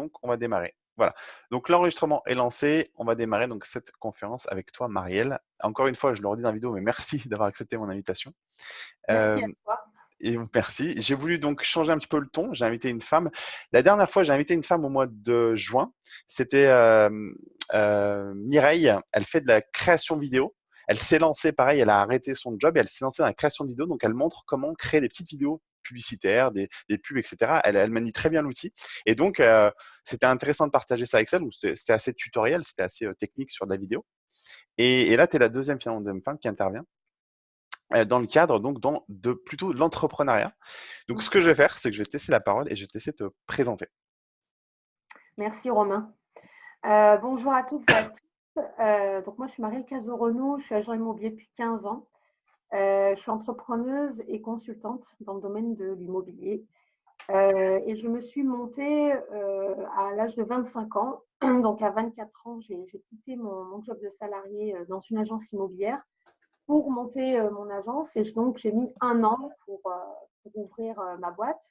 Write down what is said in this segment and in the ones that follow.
donc on va démarrer. Voilà. Donc l'enregistrement est lancé. On va démarrer donc cette conférence avec toi, Marielle. Encore une fois, je le redis dans la vidéo, mais merci d'avoir accepté mon invitation. Merci à euh, toi. Et merci. J'ai voulu donc changer un petit peu le ton. J'ai invité une femme. La dernière fois, j'ai invité une femme au mois de juin. C'était euh, euh, Mireille. Elle fait de la création vidéo. Elle s'est lancée, pareil, elle a arrêté son job et elle s'est lancée dans la création de vidéo. Donc, elle montre comment créer des petites vidéos publicitaires, des, pubs, etc. Elle, elle, manie très bien l'outil. Et donc, euh, c'était intéressant de partager ça avec elle. C'était assez tutoriel, c'était assez technique sur de la vidéo. Et, là, tu es la deuxième, deuxième femme qui intervient dans le cadre donc dans de plutôt l'entrepreneuriat. Donc ce que je vais faire, c'est que je vais te laisser la parole et je vais te laisser te présenter. Merci Romain. Euh, bonjour à toutes et à tous. Euh, donc moi je suis Marielle Casorenou, je suis agent immobilier depuis 15 ans. Euh, je suis entrepreneuse et consultante dans le domaine de l'immobilier. et je me suis montée à l'âge de 25 ans. Donc à 24 ans, j'ai quitté mon, job de salarié dans une agence immobilière pour monter euh, mon agence. Et donc, j'ai mis un an pour, euh, ouvrir euh, ma boîte.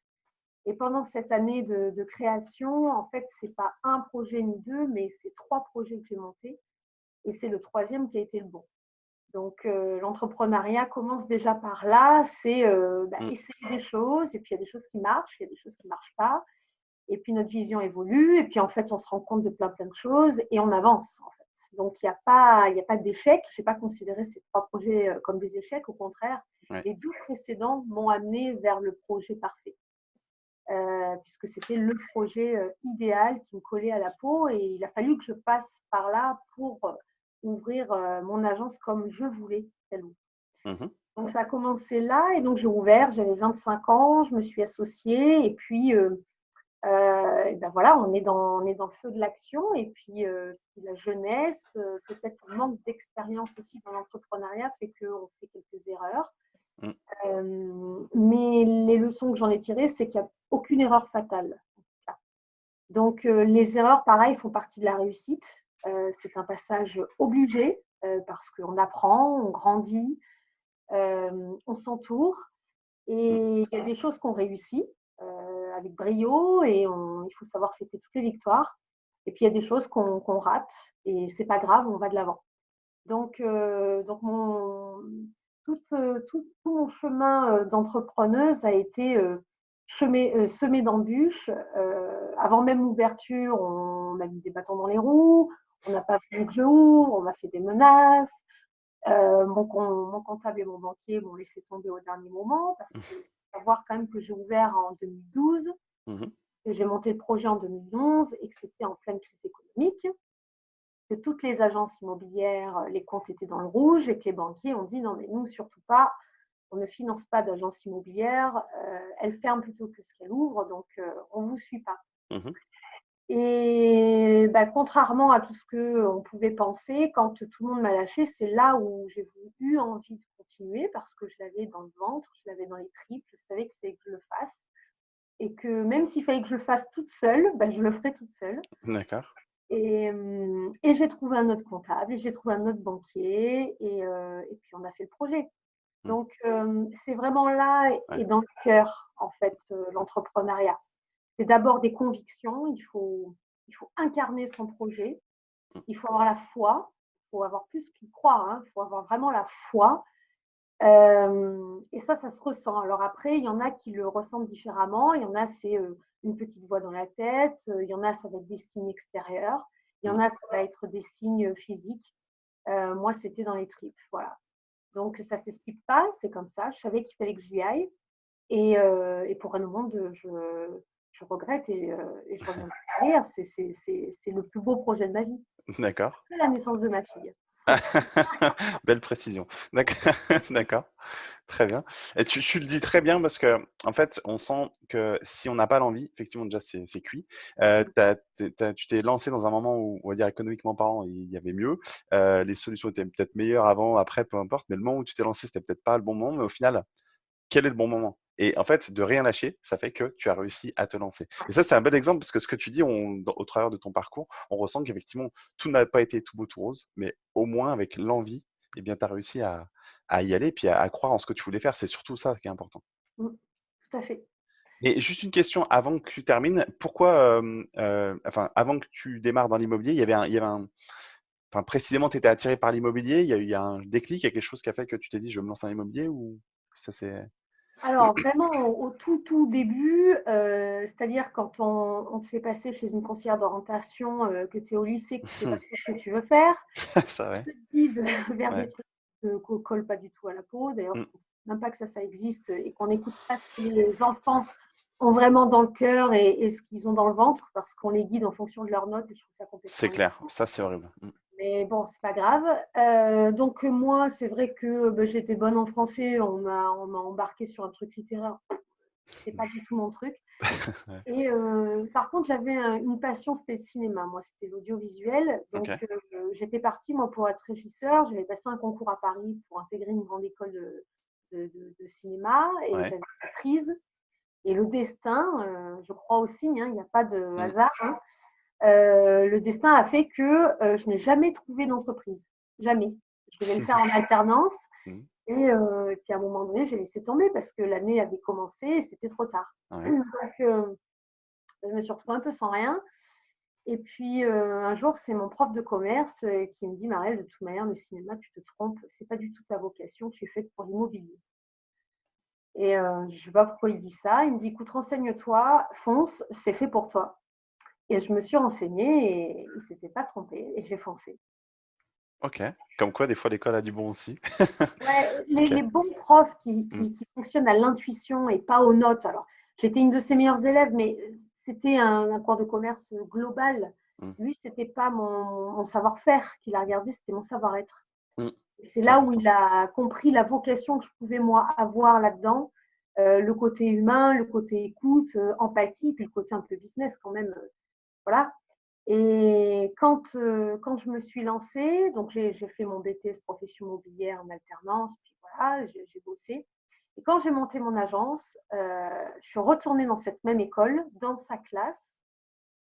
Et pendant cette année de, création, en fait, c'est pas un projet ni deux, mais c'est trois projets que j'ai montés. Et c'est le troisième qui a été le bon. Donc, l'entrepreneuriat commence déjà par là, c'est bah, mmh. essayer des choses, et puis il y a des choses qui marchent, il y a des choses qui ne marchent pas, et puis notre vision évolue, et puis en fait, on se rend compte de plein, plein de choses, et on avance. En fait. Donc, il n'y a pas, pas d'échec. Je n'ai pas considéré ces trois projets euh, comme des échecs. Au contraire, les deux précédents m'ont amené vers le projet parfait. Euh, puisque c'était le projet euh, idéal qui me collait à la peau et il a fallu que je passe par là pour ouvrir mon agence comme je voulais qu'elle ouvre. Mmh donc ça a commencé là et donc j'ai ouvert, j'avais 25 ans, je me suis associée et puis euh, ben voilà, on est, dans, on est dans le feu de l'action et puis, euh, la jeunesse, euh, peut-être le manque d'expérience aussi dans l'entrepreneuriat fait qu'on fait quelques erreurs. Mm. mais les leçons que j'en ai tirées, c'est qu'il n'y a aucune erreur fatale. Donc les erreurs, pareil, font partie de la réussite. C'est un passage obligé parce qu'on apprend, on grandit, on s'entoure et il y a des choses qu'on réussit avec brio et il faut savoir fêter toutes les victoires. Et puis il y a des choses qu'on rate et c'est pas grave, on va de l'avant. Donc, euh, donc mon, tout, euh, tout, mon chemin euh, d'entrepreneuse a été semé, semé d'embûches. avant même l'ouverture, on m'a mis des bâtons dans les roues, on n'a pas voulu que je ouvre, on m'a fait des menaces. mon, mon, comptable et mon banquier m'ont laissé tomber au dernier moment parce que savoir quand même que j'ai ouvert en 2012, mmh que j'ai monté le projet en 2011 et que c'était en pleine crise économique, que toutes les agences immobilières, les comptes étaient dans le rouge et que les banquiers ont dit non mais nous surtout pas, on ne finance pas d'agence immobilière, euh, elle ferme plutôt que ce qu'elle ouvre, donc euh, on ne vous suit pas. Mmh et bah, contrairement à tout ce qu'on pouvait penser, quand tout le monde m'a lâché, c'est là où j'ai eu envie de continuer parce que je l'avais dans le ventre, je l'avais dans les tripes, je savais qu'il fallait que je le fasse. Et que même s'il fallait que je le fasse toute seule, bah, je le ferais toute seule. D'accord. Et, hum, et j'ai trouvé un autre comptable, j'ai trouvé un autre banquier, et, euh, et, puis on a fait le projet. Mmh. Donc, hum, c'est vraiment là et dans le cœur, en fait, euh, l'entrepreneuriat c'est d'abord des convictions. Il faut, il faut incarner son projet. Mmh. Il faut avoir la foi. Il faut avoir plus qu'il croit. Hein. Il faut avoir vraiment la foi. et ça, ça se ressent. Alors après, il y en a qui le ressentent différemment. Il y en a, c'est une petite voix dans la tête. Il y en a, ça va être des signes extérieurs. Il y en mmh. a, ça va être des signes physiques. moi, c'était dans les tripes. Voilà. Donc, ça ne s'explique pas. C'est comme ça. Je savais qu'il fallait que j'y aille. Et, et pour un moment, je, je regrette et, euh, et je reviens C'est le plus beau projet de ma vie. D'accord. La naissance de ma fille. Belle précision. D'accord. Très bien. Et tu, le dis très bien parce que, en fait, on sent que si on n'a pas l'envie, effectivement, déjà, c'est cuit. Euh, tu t'es lancé dans un moment où, on va dire, économiquement parlant, il y avait mieux. Euh, les solutions étaient peut-être meilleures avant, après, peu importe. Mais le moment où tu t'es lancé, c'était peut-être pas le bon moment. Mais au final, quel est le bon moment? Et en fait, de rien lâcher, ça fait que tu as réussi à te lancer. Et ça, c'est un bel exemple parce que ce que tu dis au travers de ton parcours, on ressent qu'effectivement, tout n'a pas été tout beau, tout rose, mais au moins avec l'envie, eh bien, tu as réussi à, y aller et puis à, croire en ce que tu voulais faire. C'est surtout ça qui est important. Mmh, tout à fait. Et juste une question avant que tu termines. Pourquoi enfin, avant que tu démarres dans l'immobilier, il y avait un, il y avait un, enfin, précisément, tu étais attiré par l'immobilier? Il y a eu un déclic, il y a quelque chose qui a fait que tu t'es dit, je me lance dans l'immobilier ou ça c'est. Alors, vraiment, au tout, tout début, euh, c'est-à-dire quand on, te fait passer chez une conseillère d'orientation, euh, que tu es au lycée, que tu sais pas ce que tu veux faire, ça, ouais. te guide vers des trucs qui ne collent pas du tout à la peau. D'ailleurs, Mm. même pas que ça, ça existe et qu'on n'écoute pas ce que les enfants ont vraiment dans le cœur et, et ce qu'ils ont dans le ventre parce qu'on les guide en fonction de leurs notes et je trouve ça complètement. C'est clair, ça c'est horrible. Mais bon, c'est pas grave. Euh, donc moi, c'est vrai que bah, j'étais bonne en français. On m'a embarqué sur un truc littéraire. C'est pas du tout mon truc. Et euh, par contre, j'avais un- une passion, c'était le cinéma. Moi, c'était l'audiovisuel. Donc euh, j'étais partie moi pour être régisseur. J'avais passé un concours à Paris pour intégrer une grande école de, de- de- de cinéma et Ouais. j'avais été prise. Et le destin, je crois au signe, hein, il n'y a pas de Mm. hasard. hein, euh, le destin a fait que euh, je n'ai jamais trouvé d'entreprise. Jamais. Je devais le faire en alternance. Mhm. Et euh, puis à un moment donné, j'ai laissé tomber parce que l'année avait commencé et c'était trop tard. Ouais. Donc, je me suis retrouvée un peu sans rien. Et puis un jour, c'est mon prof de commerce qui me dit Marielle, de toute manière, le cinéma, tu te trompes, c'est pas du tout ta vocation, tu es faite pour l'immobilier. Et je ne sais pas pourquoi il dit ça. Il me dit écoute, renseigne-toi, fonce, c'est fait pour toi. Et je me suis renseignée et il ne s'était pas trompé et j'ai foncé. Ok. Comme quoi, des fois, l'école a du bon aussi. Ouais, les, bons profs qui, qui- Mm. qui fonctionnent à l'intuition et pas aux notes. Alors, j'étais une de ses meilleures élèves, mais c'était un, un cours de commerce global. Mm. Lui, c'était pas mon, mon savoir-faire qu'il a regardé, c'était mon savoir-être. Mm. C'est là où il a compris la vocation que je pouvais moi avoir là-dedans, euh, le côté humain, le côté écoute, euh, empathie, puis le côté un peu business quand même. Voilà. Et quand, euh, quand je me suis lancée, donc j'ai fait mon BTS profession immobilière en alternance, puis voilà, j'ai bossé. Et quand j'ai monté mon agence, euh, je suis retournée dans cette même école, dans sa classe,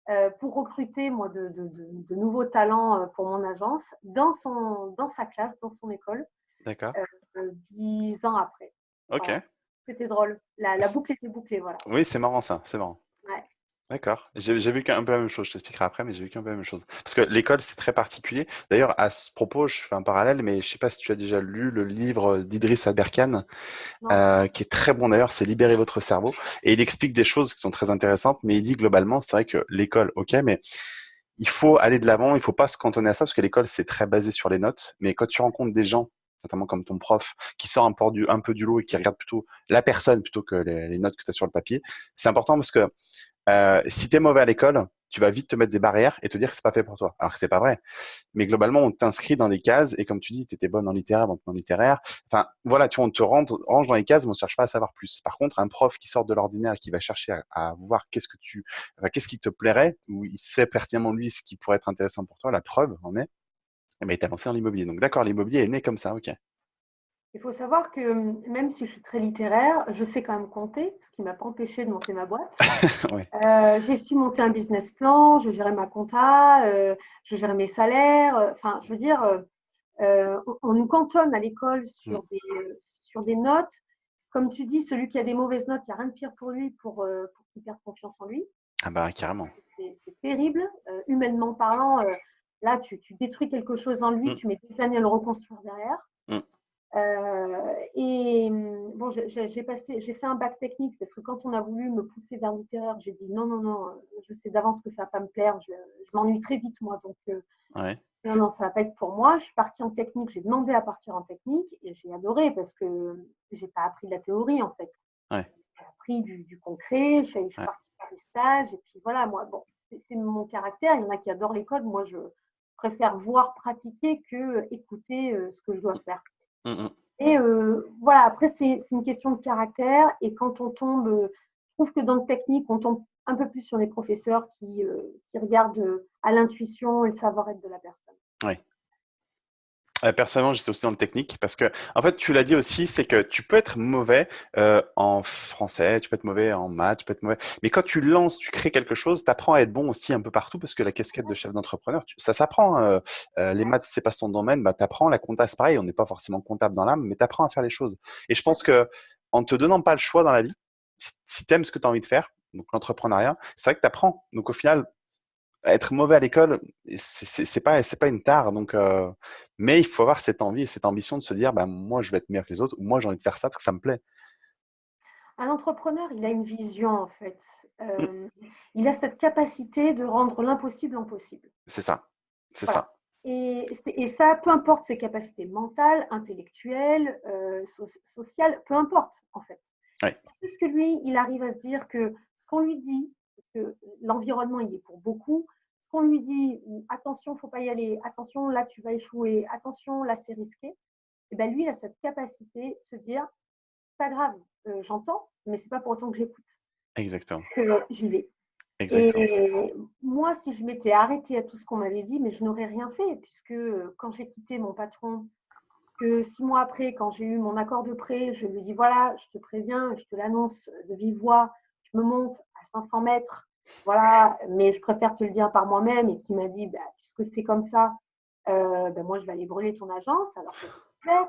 euh, pour recruter moi de, de- de- de nouveaux talents pour mon agence, dans, son, dans sa classe, dans son école, D'accord. dix ans après. Ok. Voilà. C'était drôle. La, la boucle était bouclée, voilà. Oui, c'est marrant ça, c'est marrant. D'accord. J'ai vécu un peu la même chose, je t'expliquerai après, mais j'ai vécu un peu la même chose. Parce que l'école, c'est très particulier. D'ailleurs, à ce propos, je fais un parallèle, mais je sais pas si tu as déjà lu le livre d'Idriss Aberkan, Non. euh, qui est très bon d'ailleurs, c'est Libérer votre cerveau. Et il explique des choses qui sont très intéressantes, mais il dit globalement, c'est vrai que l'école, ok, mais il faut aller de l'avant, il faut pas se cantonner à ça, parce que l'école, c'est très basé sur les notes. Mais quand tu rencontres des gens, notamment comme ton prof, qui sort un peu du, un peu du lot et qui regarde plutôt la personne plutôt que les, les notes que tu as sur le papier, c'est important parce que euh, si tu es mauvais à l'école, tu vas vite te mettre des barrières et te dire que c'est pas fait pour toi. Alors que c'est pas vrai. Mais globalement, on t'inscrit dans des cases et comme tu dis, tu étais bonne en littéraire, donc en littéraire. Enfin, voilà, tu vois, on te range dans les cases, mais on cherche pas à savoir plus. Par contre, un prof qui sort de l'ordinaire, qui va chercher à, voir qu'est-ce que tu, enfin, qu'est-ce qui te plairait, ou il sait pertinemment lui ce qui pourrait être intéressant pour toi, la preuve en est, eh ben, il t'a lancé dans l'immobilier. Donc d'accord, l'immobilier est né comme ça, ok. Il faut savoir que hum, même si je suis très littéraire, je sais quand même compter, ce qui ne m'a pas empêché de monter ma boîte. Oui. Euh, j'ai su monter un business plan, je gérais ma compta, euh, je gérais mes salaires. euh, Enfin, je veux dire, euh, on, nous cantonne à l'école sur, des, euh, sur des notes. Comme tu dis, celui qui a des mauvaises notes, il n'y a rien de pire pour lui pour, pour qu'il perde confiance en lui. Ah bah carrément. C'est terrible. Humainement parlant, là, tu, tu détruis quelque chose en lui, Mm. tu mets des années à le reconstruire derrière. Mm. Euh, et hum, bon, j'ai- passé, j'ai fait un bac technique parce que quand on a voulu me pousser vers littéraire, j'ai dit non, non, non, je sais d'avance que ça va pas me plaire, je, je m'ennuie très vite moi, donc euh, Ouais. non, non, ça va pas être pour moi. Je suis partie en technique, j'ai demandé à partir en technique et j'ai adoré parce que j'ai pas appris de la théorie en fait. Ouais. J'ai appris du, du concret, je suis, Ouais. partie faire des stages et puis voilà, moi, bon, c'est c'est mon caractère. Il y en a qui adorent l'école, moi je préfère voir pratiquer que écouter euh, ce que je dois faire. Mm, mm. Et euh, voilà, après, c'est une question de caractère. Et quand on tombe, euh, je trouve que dans le technique, on tombe un peu plus sur les professeurs qui, euh, qui regardent à l'intuition et le savoir-être de la personne. Personnellement, j'étais aussi dans le technique parce que, en fait, tu l'as dit aussi, c'est que tu peux être mauvais euh, en français, tu peux être mauvais en maths, tu peux être mauvais. Mais quand tu lances, tu crées quelque chose, tu apprends à être bon aussi un peu partout parce que la casquette de chef d'entrepreneur, ça s'apprend. euh, euh, les maths, c'est pas ton domaine, bah, tu apprends. La compta, c'est pareil, on n'est pas forcément comptable dans l'âme, mais tu apprends à faire les choses. Et je pense que en te donnant pas le choix dans la vie, si tu aimes ce que tu as envie de faire, donc l'entrepreneuriat, c'est vrai que tu apprends. Donc au final, être mauvais à l'école, c'est pas c'est pas une tare. Donc, euh, mais il faut avoir cette envie et cette ambition de se dire, bah, moi, je vais être meilleur que les autres, ou moi, j'ai envie de faire ça parce que ça me plaît. Un entrepreneur, il a une vision en fait. Mmh. Euh, il a cette capacité de rendre l'impossible en possible. C'est ça, c'est Voilà. ça. Et, ça, peu importe ses capacités mentales, intellectuelles, euh, so- sociales, peu importe en fait. C'est juste que lui, il arrive à se dire que ce qu'on lui dit, parce que l'environnement il est pour beaucoup, ce qu'on lui dit, attention, faut pas y aller, attention, là tu vas échouer, attention, là c'est risqué, et ben lui, il a cette capacité de se dire, pas grave, euh, j'entends, mais c'est pas pour autant que j'écoute, Exactement, que j'y vais. exactement. Et moi, si je m'étais arrêtée à tout ce qu'on m'avait dit, mais je n'aurais rien fait, puisque euh, quand j'ai quitté mon patron, que six mois après, quand j'ai eu mon accord de prêt, je lui dis voilà, je te préviens, je te l'annonce de vive voix, je me monte 500 mètres, voilà, mais je préfère te le dire par moi-même, et qui m'a dit bah, puisque c'est comme ça, euh, ben moi je vais aller brûler ton agence, alors que. Ouais.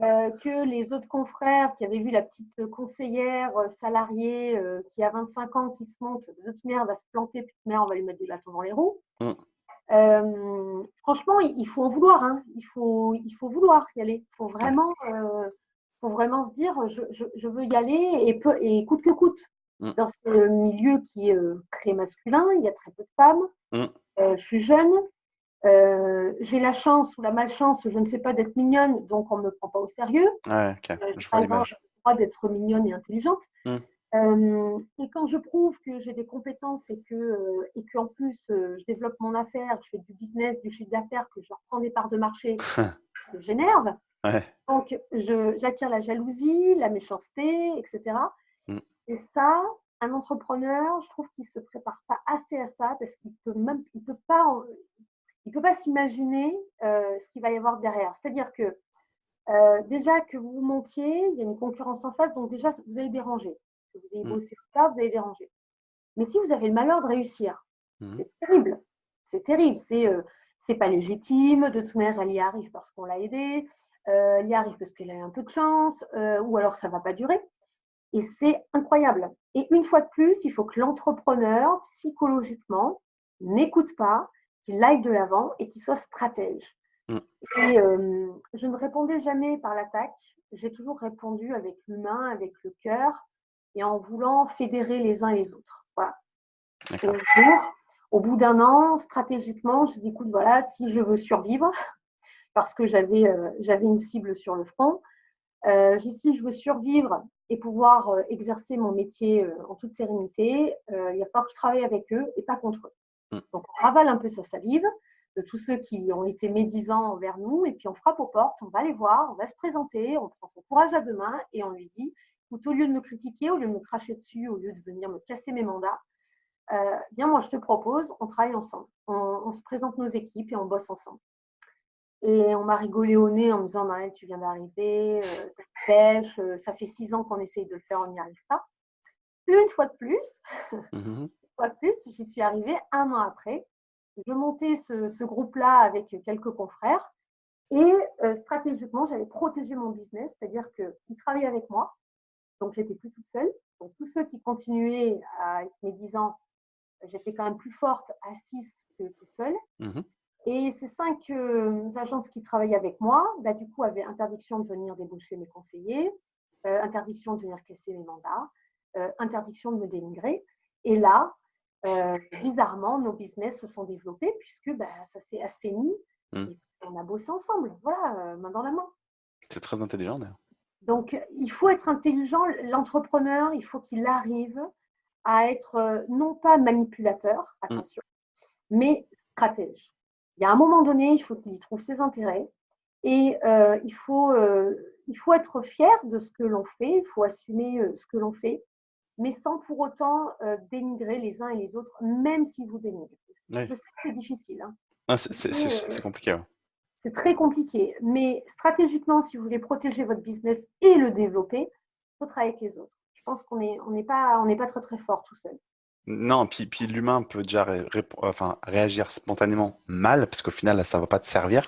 Euh, que les autres confrères qui avaient vu la petite conseillère euh, salariée euh, qui a 25 ans qui se monte, de toute manière, elle va se planter, puis de manière, on va lui mettre des bâtons dans les roues. Mm. Franchement, il faut en vouloir. hein. Il, faut, il faut vouloir y aller. Il faut vraiment, faut vraiment se dire je, je- je veux y aller et, peu, et coûte que coûte. Mm. Dans ce milieu qui est euh, très masculin, il y a très peu de femmes. Mm. Euh, je suis jeune. Euh, j'ai la chance ou la malchance, je ne sais pas, d'être mignonne, donc on ne me prend pas au sérieux. Ouais, ok, Euh, je pas le droit d'être mignonne et intelligente. Mm. Euh, et quand je prouve que j'ai des compétences et que euh, et qu'en plus euh, je développe mon affaire, je fais du business, du chiffre d'affaires, que je leur prends des parts de marché, ça j'énerve. Ouais, Donc j'attire la jalousie, la méchanceté, etc. Mm. Et ça, un entrepreneur, je trouve qu'il se prépare pas assez à ça parce qu'il peut même, il peut pas, il peut pas s'imaginer euh, ce qu'il va y avoir derrière. C'est-à-dire que euh, déjà que vous montiez, il y a une concurrence en face, donc déjà vous allez déranger. Que vous ayez Mm. bossé ou pas, vous allez déranger. Mais si vous avez le malheur de réussir, Mhm. c'est terrible. C'est terrible. C'est euh, c'est pas légitime. De toute manière, elle y arrive parce qu'on l'a aidée. Euh, elle y arrive parce qu'elle a eu un peu de chance, ou alors ça va pas durer. Et c'est incroyable. Et une fois de plus, il faut que l'entrepreneur, psychologiquement, n'écoute pas, qu'il aille de l'avant et qu'il soit stratège. Mm. Et euh, je ne répondais jamais par l'attaque. J'ai toujours répondu avec l'humain, avec le cœur et en voulant fédérer les uns et les autres. Voilà. Et un jour, au bout d'un an, stratégiquement, je dis écoute, voilà, si je veux survivre, parce que j'avais euh, j'avais une cible sur le front, euh, si je veux survivre et pouvoir euh, exercer mon métier euh, en toute sérénité, euh, il va falloir que je travaille avec eux et pas contre eux. Mm. Donc on ravale un peu sa salive de tous ceux qui ont été médisants envers nous et puis on frappe aux portes, on va les voir, on va se présenter, on prend son courage à deux mains et on lui dit écoute, au lieu de me critiquer, au lieu de me cracher dessus, au lieu de venir me casser mes mandats, euh, bien moi je te propose, on travaille ensemble, on, on se présente nos équipes et on bosse ensemble. Et on m'a rigolé au nez en me disant Maëlle, tu viens d'arriver, euh, pêche, euh, ça fait six ans qu'on essaye de le faire, on n'y arrive pas. Une fois de plus, Mhm. une fois de plus, j'y suis arrivée un an après. Je montais ce, ce groupe-là avec quelques confrères et euh, stratégiquement, j'avais protégé mon business, c'est-à-dire qu'ils travaillaient avec moi, donc j'étais plus toute seule. Donc tous ceux qui continuaient à être médisants, j'étais quand même plus forte à 6 que toute seule. Mhm. Et ces cinq euh, agences qui travaillaient avec moi, bah, du coup, avaient interdiction de venir débaucher mes conseillers, euh, interdiction de venir casser mes mandats, euh, interdiction de me dénigrer. Et là, bizarrement, nos business se sont développés puisque bah, ça s'est assaini Mm. et on a bossé ensemble, voilà, main dans la main. C'est très intelligent d'ailleurs. Donc, il faut être intelligent. L'entrepreneur, il faut qu'il arrive à être non pas manipulateur, attention, mais stratège. Il y a un moment donné, il faut qu'il y trouve ses intérêts et euh, il, faut, euh, il faut être fier de ce que l'on fait, il faut assumer euh, ce que l'on fait, mais sans pour autant dénigrer les uns et les autres, même si vous dénigrez. Oui. Je sais que c'est difficile. hein. Ah, c'est compliqué. ouais. C'est très compliqué, mais stratégiquement, si vous voulez protéger votre business et le développer, il faut travailler avec les autres. Je pense qu'on n'est on n'est pas, on n'est pas très très fort tout seul. Non, puis, puis l'humain peut déjà ré- enfin, réagir spontanément mal, parce qu'au final, ça va pas te servir.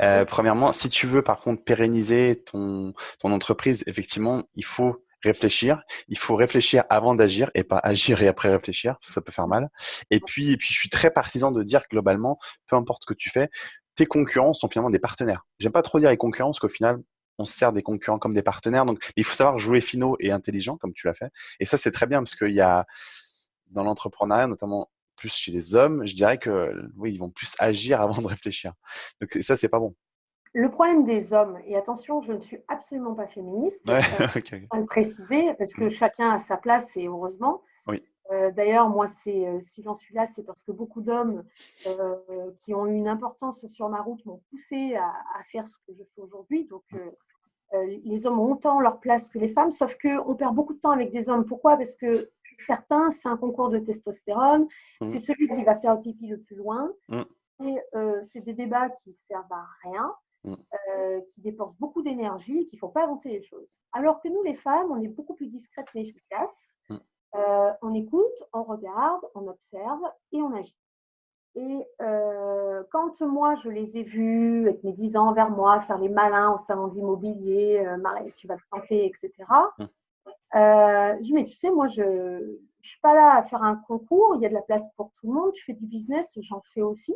Euh, premièrement, si tu veux par contre pérenniser ton, ton entreprise, effectivement, il faut réfléchir. Il faut réfléchir avant d'agir et pas agir et après réfléchir, parce que ça peut faire mal. Et puis, et puis, je suis très partisan de dire globalement, peu importe ce que tu fais, tes concurrents sont finalement des partenaires. J'aime pas trop dire les concurrents, parce qu'au final, on se sert des concurrents comme des partenaires. Donc, il faut savoir jouer finaux et intelligent, comme tu l'as fait. Et ça, c'est très bien, parce qu'il y a, dans l'entrepreneuriat, notamment plus chez les hommes, je dirais que oui, ils vont plus agir avant de réfléchir. Donc ça, c'est pas bon. Le problème des hommes, et attention, je ne suis absolument pas féministe, Ouais, euh, ok. le préciser, parce que Mm. chacun a sa place et heureusement. Oui. Euh, D'ailleurs, moi, c'est, euh, si j'en suis là, c'est parce que beaucoup d'hommes qui ont eu une importance sur ma route m'ont poussé à, à faire ce que je fais aujourd'hui. Donc, Mm. euh, euh, les hommes ont autant leur place que les femmes, sauf qu'on perd beaucoup de temps avec des hommes. Pourquoi? Parce que certains, c'est un concours de testostérone, Mm. c'est celui qui va faire le pipi le plus loin. Mm. Et euh, c'est des débats qui servent à rien, Mm. euh, qui dépensent beaucoup d'énergie et qui ne font pas avancer les choses. Alors que nous, les femmes, on est beaucoup plus discrètes mais efficaces. Euh, on écoute, on regarde, on observe et on agit. Et quand moi, je les ai vus avec mes 10 ans vers moi, faire les malins au salon de l'immobilier, Marie, tu vas te planter, etc. Euh, je dis, mais tu sais, moi, je ne suis pas là à faire un concours, il y a de la place pour tout le monde, tu fais du business, j'en fais aussi.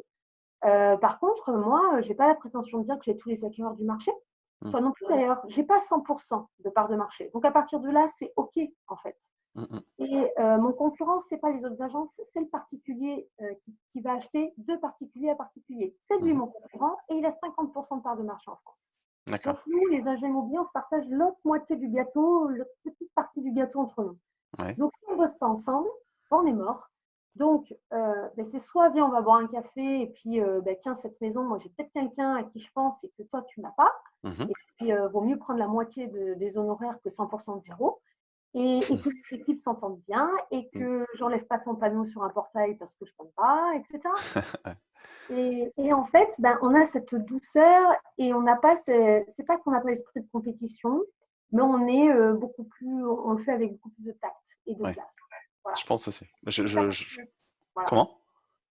Euh, par contre, moi, je n'ai pas la prétention de dire que j'ai tous les acquéreurs du marché. Mm. Toi non plus, d'ailleurs. Je n'ai pas 100% de part de marché. Donc, à partir de là, c'est OK, en fait. Mm, mm. Et euh, mon concurrent, ce n'est pas les autres agences, c'est le particulier euh, qui, qui va acheter de particulier à particulier. C'est lui mon concurrent et il a 50% de part de marché en France. Donc D'accord. nous, les immobiliers, on se partage l'autre moitié du gâteau, la petite partie du gâteau entre nous. Ouais. Donc si on ne bosse pas ensemble, on est mort. Donc euh, ben, c'est soit viens, on va boire un café et puis euh, ben, tiens, cette maison, moi j'ai peut-être quelqu'un à qui je pense et que toi tu n'as pas. Mhm. Et euh, vaut mieux prendre la moitié de- des honoraires que 100% de zéro. Et, et que les équipes s'entendent bien et que j'enlève pas ton panneau sur un portail parce que je ne pas, etc. Et, et en fait, ben, on a cette douceur et on n'a pas, ce- c'est pas qu'on n'a pas l'esprit de compétition, mais on est euh, beaucoup plus, on le fait avec beaucoup plus de tact et de Ouais. classe. Voilà. Je pense aussi. Je, Ça je- passe je- mieux. Voilà. Comment?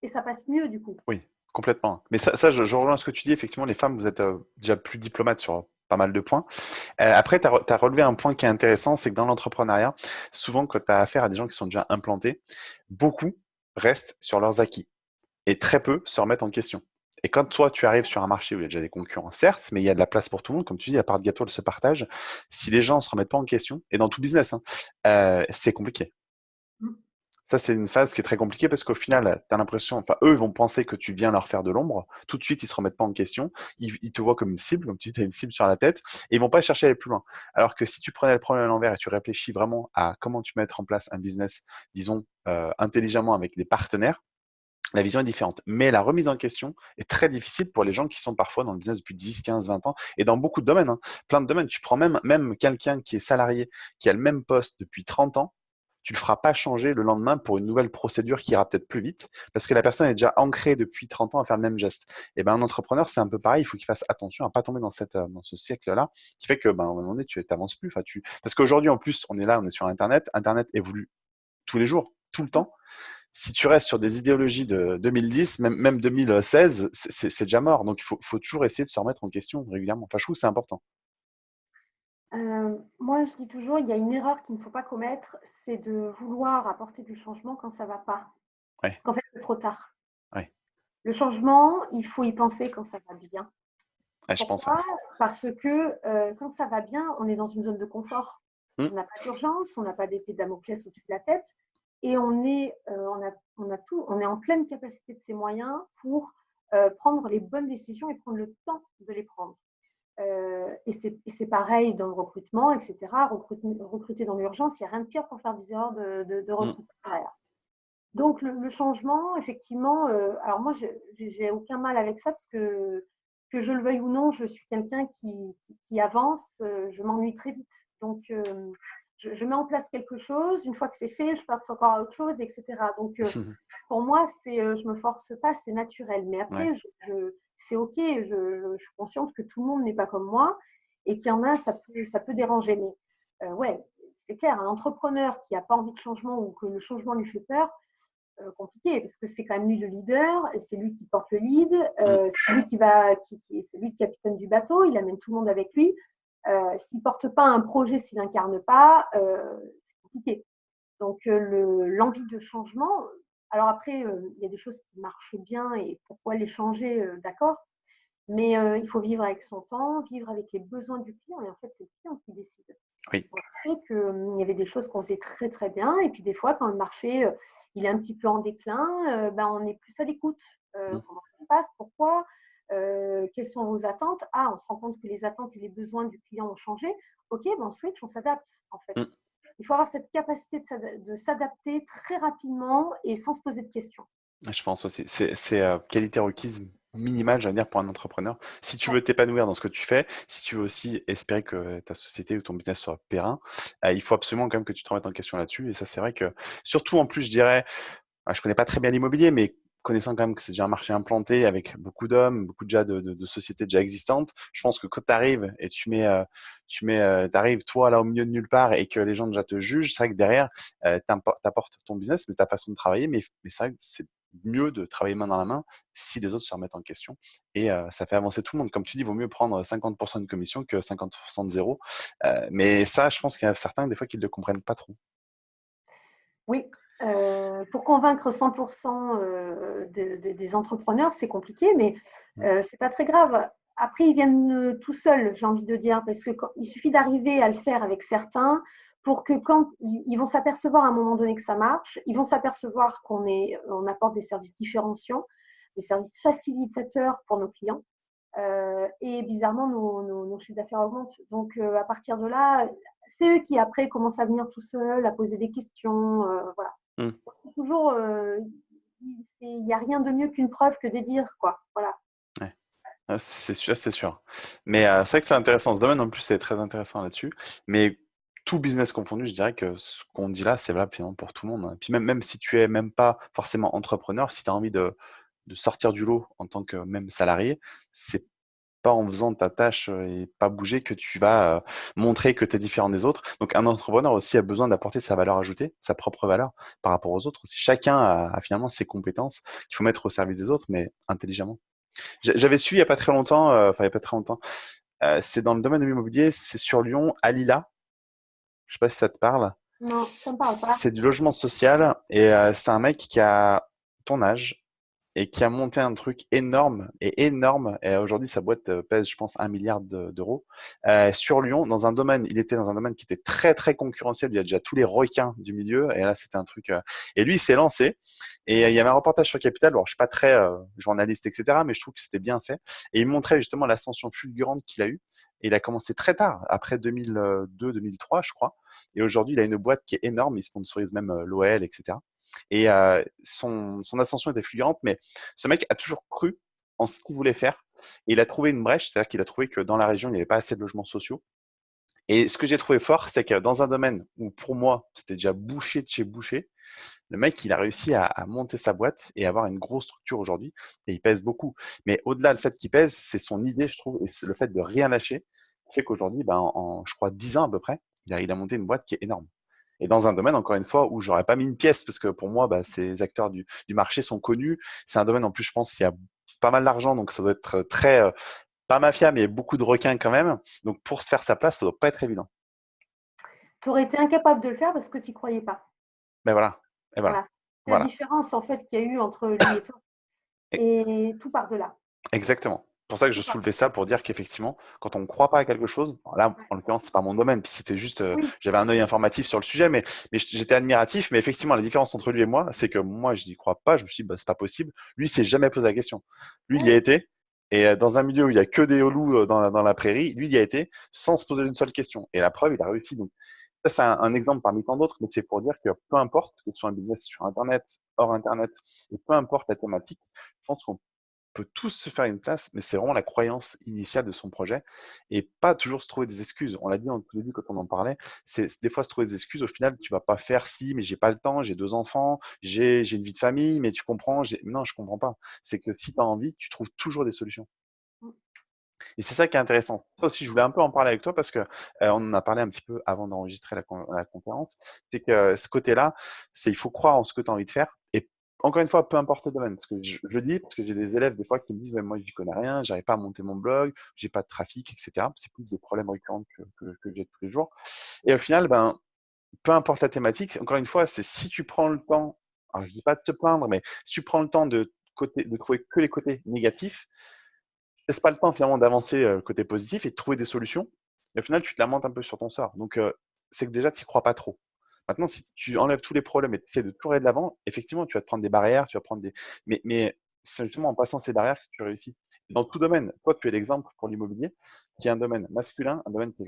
Et ça passe mieux du coup. Oui, complètement. Mais ça, ça je, je rejoins ce que tu dis. Effectivement, les femmes, vous êtes euh, déjà plus diplomates sur pas mal de points. Euh, après, tu as, relevé un point qui est intéressant, c'est que dans l'entrepreneuriat, souvent, quand tu as affaire à des gens qui sont déjà implantés, beaucoup restent sur leurs acquis et très peu se remettent en question. Et quand toi, tu arrives sur un marché où il y a déjà des concurrents, certes, mais il y a de la place pour tout le monde, comme tu dis, la part de gâteau, elle se partage. Si les gens ne se remettent pas en question, et dans tout business, hein, euh, c'est compliqué. Ça, c'est une phase qui est très compliquée parce qu'au final, tu l'impression, enfin, eux, ils vont penser que tu viens leur faire de l'ombre. Tout de suite, ils se remettent pas en question. Ils, ils te voient comme une cible, comme tu dis, tu as une cible sur la tête et ils vont pas chercher à aller plus loin. Alors que si tu prenais le problème à l'envers et tu réfléchis vraiment à comment tu mettre en place un business, disons, euh, intelligemment avec des partenaires, la vision est différente. Mais la remise en question est très difficile pour les gens qui sont parfois dans le business depuis 10, 15, 20 ans et dans beaucoup de domaines. hein. Plein de domaines. Tu prends même, même quelqu'un qui est salarié, qui a le même poste depuis 30 ans, tu ne le feras pas changer le lendemain pour une nouvelle procédure qui ira peut-être plus vite parce que la personne est déjà ancrée depuis 30 ans à faire le même geste. Et ben un entrepreneur, c'est un peu pareil. Il faut qu'il fasse attention à pas tomber dans, cette, euh, dans ce siècle-là qui fait que ben, à un moment donné, tu n'avances plus. Enfin, tu... Parce qu'aujourd'hui, en plus, on est là, on est sur Internet. Internet évolue tous les jours, tout le temps si tu restes sur des idéologies de 2010, même, même 2016, c'est déjà mort. Donc, il faut, faut, toujours essayer de se remettre en question régulièrement. Enfin, je trouve c'est important. Euh, moi, je dis toujours, il y a une erreur qu'il ne faut pas commettre, c'est de vouloir apporter du changement quand ça ne va pas. Ouais. Parce qu'en fait, c'est trop tard. Ouais. Le changement, il faut y penser quand ça va bien. Ouais, je pense. Parce que euh, quand ça va bien, on est dans une zone de confort. Hmm. On n'a pas d'urgence, on n'a pas d'épée de Damoclès au-dessus de la tête. Et on est, euh, on, a, on, a tout, on est en pleine capacité de ses moyens pour prendre les bonnes décisions et prendre le temps de les prendre. Euh, et c'est pareil dans le recrutement, etc. Recruter, recruter dans l'urgence, il n'y a rien de pire pour faire des erreurs de, de, de recrutement. Donc le, le, changement, effectivement, euh, alors moi, j'ai aucun mal avec ça parce que, que je le veuille ou non, je suis quelqu'un qui, qui, qui, avance, euh, je m'ennuie très vite. Donc euh, je, je, mets en place quelque chose, une fois que c'est fait, je passe encore à autre chose, etc. Donc euh, pour moi, c'est, je me force pas, c'est naturel. Mais après, ouais. je, je c'est OK, je, je, suis consciente que tout le monde n'est pas comme moi et qu'il y en a, ça peut, ça peut déranger. Mais euh, ouais, c'est clair, un entrepreneur qui n'a pas envie de changement ou que le changement lui fait peur, euh, compliqué parce que c'est quand même lui le leader, c'est lui qui porte le lead, euh, c'est lui qui va, qui, qui c'est lui le capitaine du bateau, il amène tout le monde avec lui. s'il ne porte pas un projet, s'il n'incarne pas, c'est compliqué. Donc, l'envie de changement, alors après, il y a des choses qui marchent bien et pourquoi les changer, d'accord. Mais il faut vivre avec son temps, vivre avec les besoins du client. Et en fait, c'est le client qui décide. Oui. On sait qu'il y avait des choses qu'on faisait très très bien. Et puis des fois, quand le marché il est un petit peu en déclin, ben, on est plus à l'écoute. Mmh. Comment ça se passe Pourquoi Quelles sont vos attentes? Ah, on se rend compte que les attentes et les besoins du client ont changé. Ok, ben on switch, on s'adapte en fait. Mmh. Il faut avoir cette capacité de s'adapter très rapidement et sans se poser de questions. Je pense aussi. C'est euh, qualité requise minimale, j'allais dire, pour un entrepreneur. Si tu veux t'épanouir dans ce que tu fais, si tu veux aussi espérer que ta société ou ton business soit périn, euh, il faut absolument quand même que tu te remettes en question là-dessus. Et ça, c'est vrai que, surtout en plus, je dirais, ah, je connais pas très bien l'immobilier, mais connaissant quand même que c'est déjà un marché implanté avec beaucoup d'hommes, beaucoup déjà de, sociétés déjà existantes, je pense que quand tu arrives et tu mets, euh, tu mets, euh, arrives toi là au milieu de nulle part et que les gens déjà te jugent, c'est vrai que derrière, euh, tu apportes ton business, mais ta façon de travailler, mais, c'est vrai que c'est mieux de travailler main dans la main si des autres se remettent en question. Et euh, ça fait avancer tout le monde. Comme tu dis, il vaut mieux prendre 50% de commission que 50% de zéro. Euh, mais ça, je pense qu'il y a certains, des fois, qui ne le comprennent pas trop. Oui, euh, pour convaincre 100% euh, des entrepreneurs, c'est compliqué, mais euh, c'est pas très grave. Après, ils viennent tout seuls, j'ai envie de dire, parce qu'il suffit d'arriver à le faire avec certains pour que quand ils, vont s'apercevoir à un moment donné que ça marche, ils vont s'apercevoir qu'on on apporte des services différenciants, des services facilitateurs pour nos clients. et bizarrement, nos, nos chiffres d'affaires augmentent. Donc, à partir de là, c'est eux qui après commencent à venir tout seuls, à poser des questions. voilà. Mmh. Toujours, euh, il n'y a rien de mieux qu'une preuve que des dires, quoi. Voilà. Ah, c'est sûr, c'est sûr. Mais euh, c'est vrai que c'est intéressant. Ce domaine, en plus, c'est très intéressant là-dessus. Mais tout business confondu, je dirais que ce qu'on dit là, c'est valable pour tout le monde. Hein. Puis même, même si tu es même pas forcément entrepreneur, si tu as envie de, de sortir du lot en tant que même salarié, c'est pas en faisant ta tâche et pas bouger que tu vas montrer que tu es différent des autres. Donc un entrepreneur aussi a besoin d'apporter sa valeur ajoutée, sa propre valeur par rapport aux autres. Si chacun a, finalement ses compétences qu'il faut mettre au service des autres, mais intelligemment. J'avais su il n'y a pas très longtemps, enfin il n'y a pas très longtemps, c'est dans le domaine de l'immobilier, c'est sur Lyon, Alila. Je sais pas si ça te parle. Non, ça me parle pas. C'est du logement social et c'est un mec qui a ton âge, et qui a monté un truc énorme et énorme. Et aujourd'hui, sa boîte euh, pèse, je pense, un milliard d'euros euh, sur Lyon, dans un domaine. Il était dans un domaine qui était très très concurrentiel. Il y a déjà tous les requins du milieu. Et là, c'était un truc. Euh, et lui, il s'est lancé. Et il y avait un reportage sur Capital. Alors, je suis pas très journaliste, etc., mais je trouve que c'était bien fait. Et il montrait justement l'ascension fulgurante qu'il a eue. Et il a commencé très tard, après 2002-2003, je crois. Et aujourd'hui, il a une boîte qui est énorme. Il sponsorise même l'OL, etc. Et son, ascension était fulgurante, mais ce mec a toujours cru en ce qu'il voulait faire. Et il a trouvé une brèche, c'est-à-dire qu'il a trouvé que dans la région, il n'y avait pas assez de logements sociaux. Et ce que j'ai trouvé fort, c'est que dans un domaine où pour moi, c'était déjà bouché de chez bouché, le mec, il a réussi à, monter sa boîte et avoir une grosse structure aujourd'hui. Et il pèse beaucoup. Mais au-delà, le fait qu'il pèse, c'est son idée, je trouve, et c'est le fait de rien lâcher, qui fait qu'aujourd'hui, ben, en, je crois, 10 ans à peu près, il il a monté une boîte qui est énorme et dans un domaine, encore une fois, où j'aurais pas mis une pièce, parce que pour moi, bah, ces acteurs du, du marché sont connus. C'est un domaine, en plus, je pense, il y a pas mal d'argent, donc ça doit être très, euh, pas mafia, mais beaucoup de requins quand même. Donc pour se faire sa place, ça doit pas être évident. Tu aurais été incapable de le faire parce que tu n'y croyais pas. Ben voilà. Et voilà. La différence, en fait, qu'il y a eu entre lui et toi. Et tout par-delà. Exactement pour ça que je soulevais ça pour dire qu'effectivement, quand on ne croit pas à quelque chose, là, en l'occurrence, c'est pas mon domaine, puis c'était juste, euh, j'avais un œil informatif sur le sujet, mais, mais j'étais admiratif. Mais effectivement, la différence entre lui et moi, c'est que moi, je n'y crois pas. Je me suis dit, bah, c'est pas possible. Lui, il s'est jamais posé la question. Lui, il y a été. Et euh, dans un milieu où il y a que des loups euh, dans la, dans la prairie, lui, il y a été sans se poser une seule question. Et la preuve, il a réussi. Donc, ça, c'est un, exemple parmi tant d'autres, mais c'est pour dire que peu importe que tu sois un business sur Internet, hors Internet, et peu importe la thématique, je pense qu'on peut tous se faire une place, mais c'est vraiment la croyance initiale de son projet et pas toujours se trouver des excuses. On l'a dit au début quand on en parlait, c'est des fois se trouver des excuses. Au final, tu vas pas faire si, mais j'ai pas le temps, j'ai deux enfants, j'ai une vie de famille, mais tu comprends Non, je comprends pas. C'est que si tu as envie, tu trouves toujours des solutions. Mmh. Et c'est ça qui est intéressant. Ça aussi, je voulais un peu en parler avec toi parce que on en a parlé un petit peu avant d'enregistrer la, la conférence. C'est que ce côté-là, c'est il faut croire en ce que tu as envie de faire encore une fois, peu importe le domaine. Parce que je, je dis, parce que j'ai des élèves des fois qui me disent, mais moi, je connais rien, j'arrive pas à monter mon blog, j'ai pas de trafic, etc. C'est plus des problèmes récurrents que, j'ai tous les jours. Et au final, ben, peu importe la thématique, encore une fois, c'est si tu prends le temps, alors je dis pas de te plaindre, mais si tu prends le temps de, côté, de trouver que les côtés négatifs, laisse pas le temps finalement d'avancer le côté positif et de trouver des solutions. Et au final, tu te lamentes un peu sur ton sort. Donc, c'est que déjà, tu n'y crois pas trop. Maintenant, si tu enlèves tous les problèmes et tu essaies de tout de l'avant, effectivement, tu vas te prendre des barrières, tu vas prendre des. Mais, mais c'est justement en passant ces barrières que tu réussis. Dans tout domaine, toi, tu es l'exemple pour l'immobilier, qui est un domaine masculin, un domaine qui est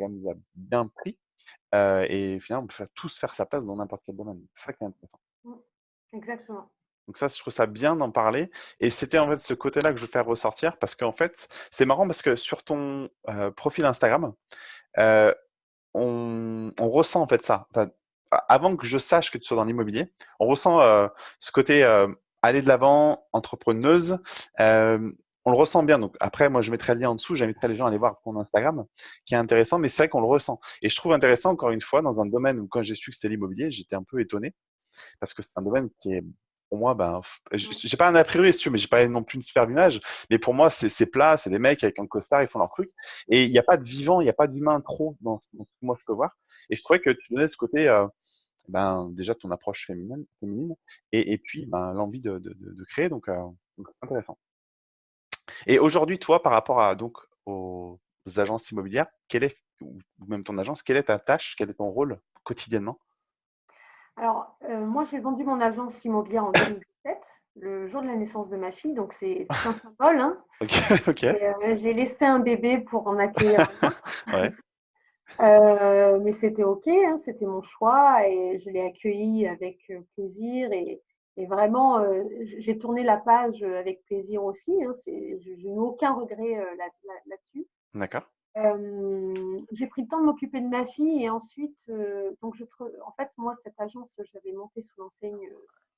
bien pris. et finalement, on peut tous faire sa place dans n'importe quel domaine. C'est ça qui est intéressant. Mmh. Exactement. Donc ça, je trouve ça bien d'en parler. Et c'était en fait ce côté-là que je veux faire ressortir parce qu'en fait, c'est marrant parce que sur ton profil Instagram, on, ressent en fait ça. Avant que je sache que tu sois dans l'immobilier, on ressent ce côté aller de l'avant, entrepreneuse. on le ressent bien. Donc après, moi, je mettrai le lien en dessous. J'inviterai les gens à aller voir ton Instagram, qui est intéressant. Mais c'est vrai qu'on le ressent. Et je trouve intéressant, encore une fois, dans un domaine où quand j'ai su que c'était l'immobilier, j'étais un peu étonné parce que c'est un domaine qui est pour moi, ben, j'ai pas un a priori, mais j'ai pas non plus une superbe image. Mais pour moi, c'est plat, c'est des mecs avec un costard, ils font leur truc. Et il n'y a pas de vivant, il n'y a pas d'humain trop dans, ce que moi je peux voir. Et je trouvais que tu donnais ce côté, euh, ben, déjà ton approche féminine, féminine et, puis ben, l'envie de, créer. Donc, euh, donc c'est intéressant. Et aujourd'hui, toi, par rapport à, donc, aux agences immobilières, quelle est, ou même ton agence, quelle est ta tâche, quel est ton rôle quotidiennement? Alors, euh, moi, j'ai vendu mon agence immobilière en 2017, le jour de la naissance de ma fille, donc c'est un symbole. Hein. Euh, j'ai laissé un bébé pour en accueillir un autre. Euh, mais c'était OK, hein, c'était mon choix et je l'ai accueilli avec plaisir et, vraiment, j'ai tourné la page avec plaisir aussi. Hein, je, n'ai aucun regret là-dessus. D'accord j'ai pris le temps de m'occuper de ma fille et ensuite, donc je, en fait, moi, cette agence, j'avais monté sous l'enseigne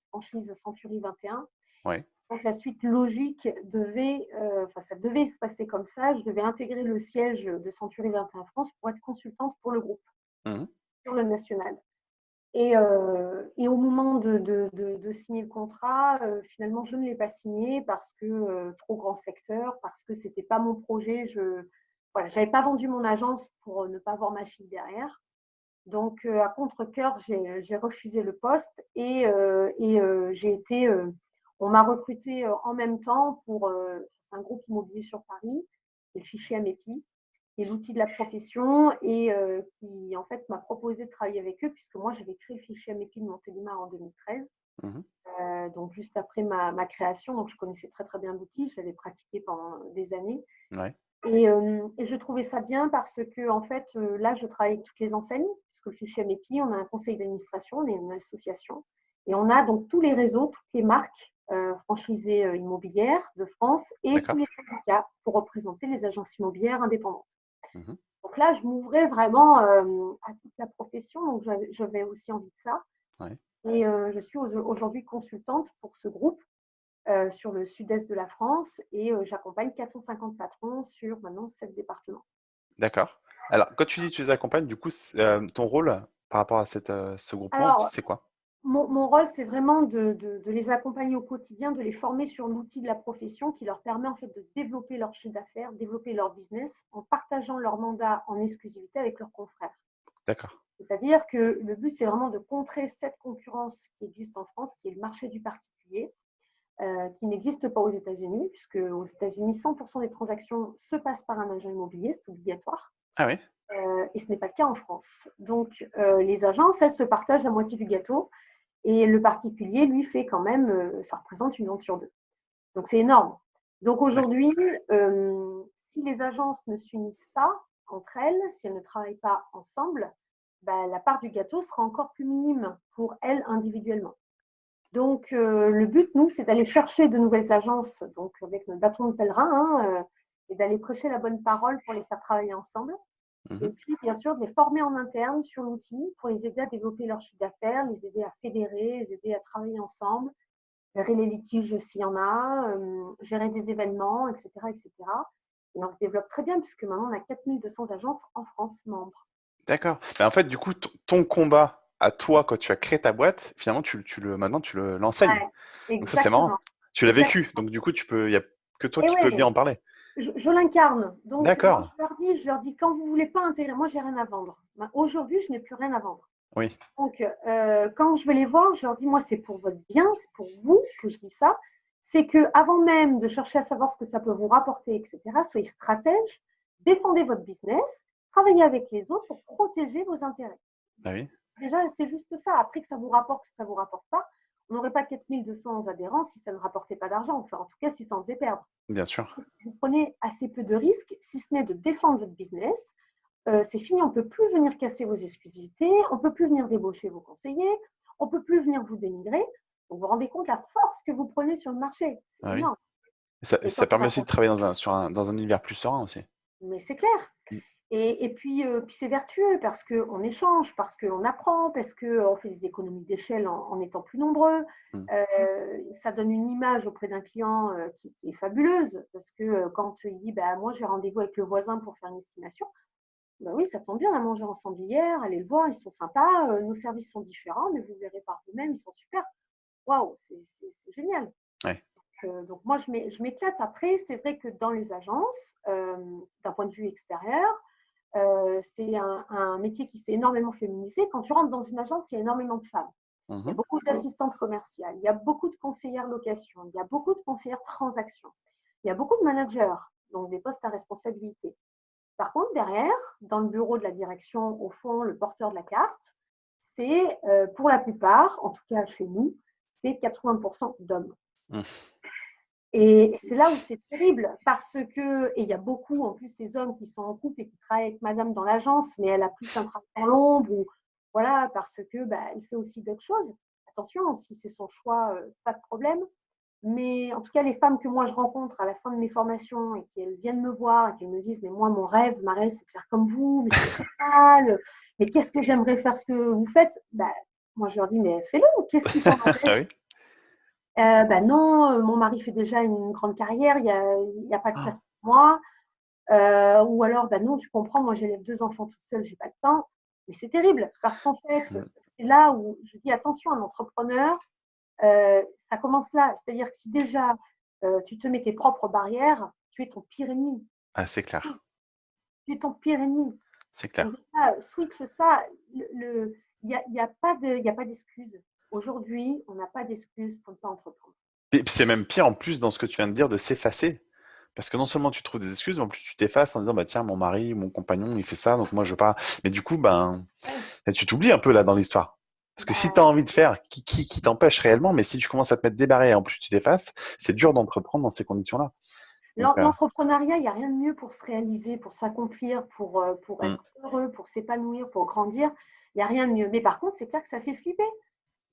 franchise Century 21. Ouais. Donc la suite logique devait, enfin ça devait se passer comme ça. Je devais intégrer le siège de Century 21 France pour être consultante pour le groupe mmh sur le national. Et, et au moment de, de, de, signer le contrat, finalement, je ne l'ai pas signé parce que trop grand secteur, parce que c'était pas mon projet. Je, voilà, j'avais pas vendu mon agence pour euh, ne pas voir ma fille derrière. Donc, euh, à contre-coeur, j'ai refusé le poste et, euh, et j'ai été. On m'a recruté en même temps pour un groupe immobilier sur Paris, et le fichier Amepi, qui est l'outil de la profession et qui, en fait, m'a proposé de travailler avec eux, puisque moi, j'avais créé le fichier Amepi de Montélimar en 2013. Mmh donc, juste après ma, ma, création, donc je connaissais très très bien l'outil, j'avais pratiqué pendant des années. Ouais. Euh, et, je trouvais ça bien parce que, en fait, euh, là, je travaille avec toutes les enseignes, puisque le fichier MEPI, on a un conseil d'administration, on est une association. Et on a donc tous les réseaux, toutes les marques euh, franchisées immobilières de France et tous les syndicats pour représenter les agences immobilières indépendantes. Mmh donc là, je m'ouvrais vraiment à toute la profession, donc j'avais aussi envie de ça. Et je suis aujourd'hui consultante pour ce groupe euh, sur le sud-est de la France et euh, j'accompagne 450 patrons sur maintenant 7 départements. D'accord. Alors, quand tu dis que tu les accompagnes, du coup, euh, ton rôle par rapport à cette, ce groupe c'est quoi? Mon, rôle, c'est vraiment de, de, les accompagner au quotidien, de les former sur l'outil de la profession qui leur permet en fait de développer leur chiffre d'affaires, développer leur business en partageant leur mandat en exclusivité avec leurs confrères. D'accord. C'est-à-dire que le but, c'est vraiment de contrer cette concurrence qui existe en France, qui est le marché du particulier, euh, qui n'existe pas aux États-Unis, puisque aux États-Unis, 100% des transactions se passent par un agent immobilier, c'est obligatoire. Ah oui euh, Et ce n'est pas le cas en France. Donc, euh, les agences, elles se partagent la moitié du gâteau, et le particulier, lui, fait quand même, ça représente une vente sur deux. Donc, c'est énorme. Donc, aujourd'hui, si les agences ne s'unissent pas entre elles, si elles ne travaillent pas ensemble, bah, la part du gâteau sera encore plus minime pour elles individuellement. Donc, euh, le but, nous, c'est d'aller chercher de nouvelles agences, donc avec notre bâton de pèlerin, hein, euh, et d'aller prêcher la bonne parole pour les faire travailler ensemble. Mhm. Et puis, bien sûr, de les former en interne sur l'outil pour les aider à développer leur chiffre d'affaires, les aider à fédérer, les aider à travailler ensemble, gérer les litiges s'il y en a, euh, gérer des événements, etc., etc. Et on se développe très bien puisque maintenant, on a 4200 agences en France membres. D'accord. Ben, en fait, du coup, ton combat à toi, quand tu as créé ta boîte, finalement, tu, tu le, maintenant, tu l'enseignes. donc ça, c'est marrant. Tu l'as vécu, donc du coup, tu peux, il n'y a que toi qui peux bien en parler. Je, l'incarne. Donc, D'accord. je leur dis, je leur dis, quand vous voulez pas intégrer, moi, j'ai rien à vendre. Aujourd'hui, je n'ai plus rien à vendre. Oui. Donc, euh, quand je vais les voir, je leur dis, moi, c'est pour votre bien, c'est pour vous que je dis ça. C'est que avant même de chercher à savoir ce que ça peut vous rapporter, etc., soyez stratège, défendez votre business, travaillez avec les autres pour protéger vos intérêts. Ah oui. Déjà, c'est juste ça. Après que ça vous rapporte ou ça ne vous rapporte pas, on n'aurait pas 4200 adhérents si ça ne rapportait pas d'argent. Enfin, en tout cas, si ça en faisait perdre. Bien sûr. Vous prenez assez peu de risques, si ce n'est de défendre votre business. Euh, c'est fini, on ne peut plus venir casser vos exclusivités, on ne peut plus venir débaucher vos conseillers, on ne peut plus venir vous dénigrer. Donc, vous vous rendez compte la force que vous prenez sur le marché. C'est ah énorme. Ça, permet aussi de travailler dans un, sur un, dans un univers plus serein aussi. Mais c'est clair. Mm. Et, puis, euh, puis c'est vertueux parce qu'on échange, parce qu'on apprend, parce qu'on fait des économies d'échelle en, étant plus nombreux. Mm. Euh, ça donne une image auprès d'un client euh, qui, est fabuleuse parce que quand il dit bah, Moi, j'ai rendez-vous avec le voisin pour faire une estimation, bah oui, ça tombe bien, on a mangé ensemble hier, allez le voir, ils sont sympas, nos services sont différents, mais vous verrez par vous-même, ils sont super. Waouh, c'est génial. Donc, moi, je m'éclate. Après, c'est vrai que dans les agences, d'un point de vue extérieur, euh, c'est un, métier qui s'est énormément féminisé. Quand tu rentres dans une agence, il y a énormément de femmes. Il y a mhm. beaucoup d'assistantes commerciales, il y a beaucoup de conseillères location, il y a beaucoup de conseillères transactions, il y a beaucoup de managers, donc des postes à responsabilité. Par contre, derrière, dans le bureau de la direction, au fond, le porteur de la carte, c'est euh, pour la plupart, en tout cas chez nous, c'est 80% d'hommes. Mmh. Et c'est là où c'est terrible parce que, et il y a beaucoup en plus ces hommes qui sont en couple et qui travaillent avec madame dans l'agence, mais elle a plus un travail dans l'ombre ou voilà, parce que bah, elle fait aussi d'autres choses. Attention, si c'est son choix, euh, pas de problème. Mais en tout cas, les femmes que moi je rencontre à la fin de mes formations et qu'elles viennent me voir et qu'elles me disent Mais moi, mon rêve, ma rêve, c'est de faire comme vous, mais c'est mal, mais qu'est-ce que j'aimerais faire ce que vous faites? Bah, Moi, je leur dis Mais fais-le, qu'est-ce qui t'empêche euh, ben non, euh, mon mari fait déjà une grande carrière, il n'y a, a, pas de ah. place pour moi. Euh, ou alors, ben non, tu comprends, moi j'élève deux enfants tout seul, j'ai pas le temps. Mais c'est terrible parce qu'en fait, c'est là où je dis attention, un entrepreneur, ça commence là. C'est-à-dire que si déjà tu te mets tes propres barrières, tu es ton pire ennemi. Ah, c'est clair. Tu es ton pire ennemi. C'est clair. switch ça, il n'y a, y a pas d'excuse. Aujourd'hui, on n'a pas d'excuses pour ne pas entreprendre. C'est même pire en plus dans ce que tu viens de dire de s'effacer. Parce que non seulement tu trouves des excuses, mais en plus tu t'effaces en disant bah tiens mon mari, mon compagnon, il fait ça, donc moi je veux pas. Mais du coup ben tu t'oublies un peu là dans l'histoire. Parce que si tu as envie de faire, qui, qui, t'empêche réellement, mais si tu commences à te mettre débarré et en plus tu t'effaces, c'est dur d'entreprendre dans ces conditions-là. Euh l'entrepreneuriat, il n'y a rien de mieux pour se réaliser, pour s'accomplir, pour, euh, pour mmh. être heureux, pour s'épanouir, pour grandir. Il n'y a rien de mieux. Mais par contre, c'est clair que ça fait flipper.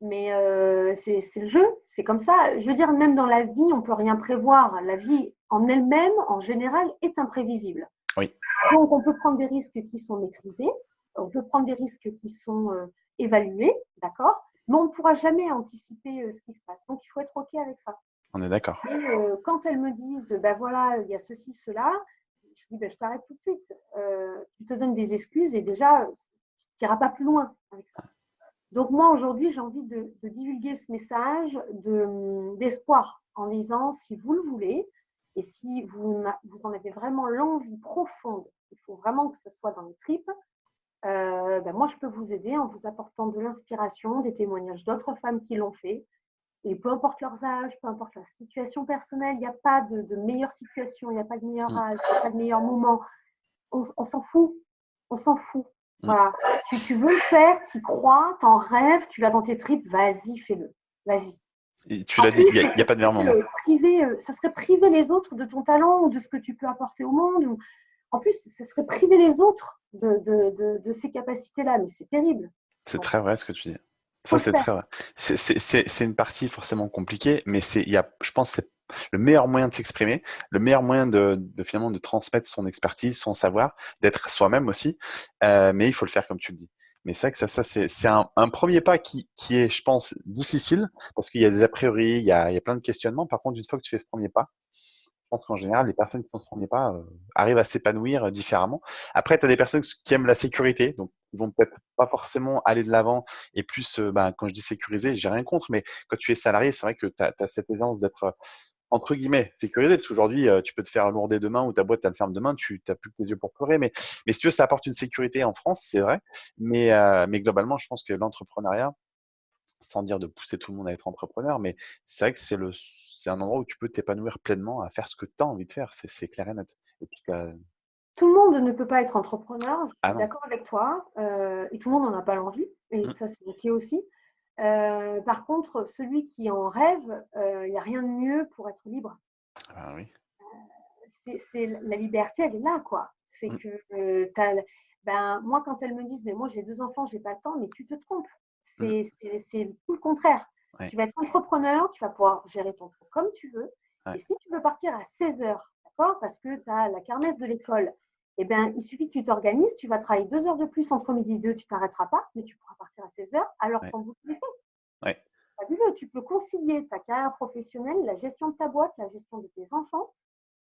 Mais euh, c'est le jeu, c'est comme ça. Je veux dire, même dans la vie, on ne peut rien prévoir. La vie en elle-même, en général, est imprévisible. Oui. Donc, on peut prendre des risques qui sont maîtrisés, on peut prendre des risques qui sont euh, évalués, d'accord Mais on ne pourra jamais anticiper euh, ce qui se passe. Donc, il faut être OK avec ça. On est d'accord. Et quand elles me disent, ben voilà, il y a ceci, cela, je dis, ben, je t'arrête tout de suite. tu te donnes des excuses et déjà, tu n'iras pas plus loin avec ça. Donc moi, aujourd'hui, j'ai envie de, divulguer ce message d'espoir en disant, si vous le voulez, et si vous, vous en avez vraiment l'envie profonde, il faut vraiment que ce soit dans les tripes, euh, ben moi, je peux vous aider en vous apportant de l'inspiration, des témoignages d'autres femmes qui l'ont fait. Et peu importe leurs âges, peu importe leur situation personnelle, il n'y a pas de, meilleure situation, il n'y a pas de meilleur mm. âge, il n'y a pas de meilleur moment. on s'en fout. On s'en fout. Mm. Voilà. Tu, veux le faire, tu crois, tu en rêves, tu l'as dans tes tripes, vas-y, fais-le. Vas-y. tu l'as dit, il n'y a, pas de meilleur moment. Priver, euh, ça serait priver les autres de ton talent ou de ce que tu peux apporter au monde. Ou... En plus, ça serait priver les autres de, de, de, ces capacités-là, mais c'est terrible. C'est très vrai ce que tu dis. Ça, c'est très vrai. C'est une partie forcément compliquée, mais y a, je pense que c'est le meilleur moyen de s'exprimer, le meilleur moyen de, finalement de transmettre son expertise, son savoir, d'être soi-même aussi. Euh, mais il faut le faire comme tu le dis. Mais c'est vrai que ça, ça c'est un, premier pas qui, est, je pense, difficile parce qu'il y a des a priori, il y a, plein de questionnements. Par contre, une fois que tu fais ce premier pas, je pense qu'en général, les personnes qui ne s'en pas euh, arrivent à s'épanouir euh, différemment. Après, tu as des personnes qui aiment la sécurité, donc ils vont peut-être pas forcément aller de l'avant et plus, ben, quand je dis sécurisé, j'ai rien contre, mais quand tu es salarié, c'est vrai que tu as, cette aisance d'être entre guillemets, sécurisé, parce qu'aujourd'hui, tu peux te faire lourder demain ou ta boîte, tu le ferme demain, tu n'as plus que tes yeux pour pleurer. Mais, mais si tu veux, ça apporte une sécurité en France, c'est vrai. Mais, mais globalement, je pense que l'entrepreneuriat, sans dire de pousser tout le monde à être entrepreneur, mais c'est vrai que c'est, le, c'est un endroit où tu peux t'épanouir pleinement à faire ce que tu as envie de faire. C'est, c'est clair et net. Et puis, tout le monde ne peut pas être entrepreneur, je suis ah d'accord avec toi, euh, et tout le monde n'en a pas l'envie, et mmh. ça c'est ok aussi. Euh, par contre, celui qui en rêve, il euh, n'y a rien de mieux pour être libre. Ah oui. c'est, la liberté, elle est là, quoi. C'est mmh. que ben, moi, quand elles me disent, mais moi j'ai deux enfants, j'ai pas le temps, mais tu te trompes. Mmh. C'est tout le contraire. Tu vas être entrepreneur, tu vas pouvoir gérer ton temps comme tu veux. Et si tu veux partir à 16 heures, d'accord, parce que tu as la kermesse de l'école, eh bien, il suffit que tu t'organises, tu vas travailler deux heures de plus entre midi et deux, tu t'arrêteras pas, mais tu pourras partir à 16 heures alors qu'on vous le fait. Tu peux concilier ta carrière professionnelle, la gestion de ta boîte, la gestion de tes enfants.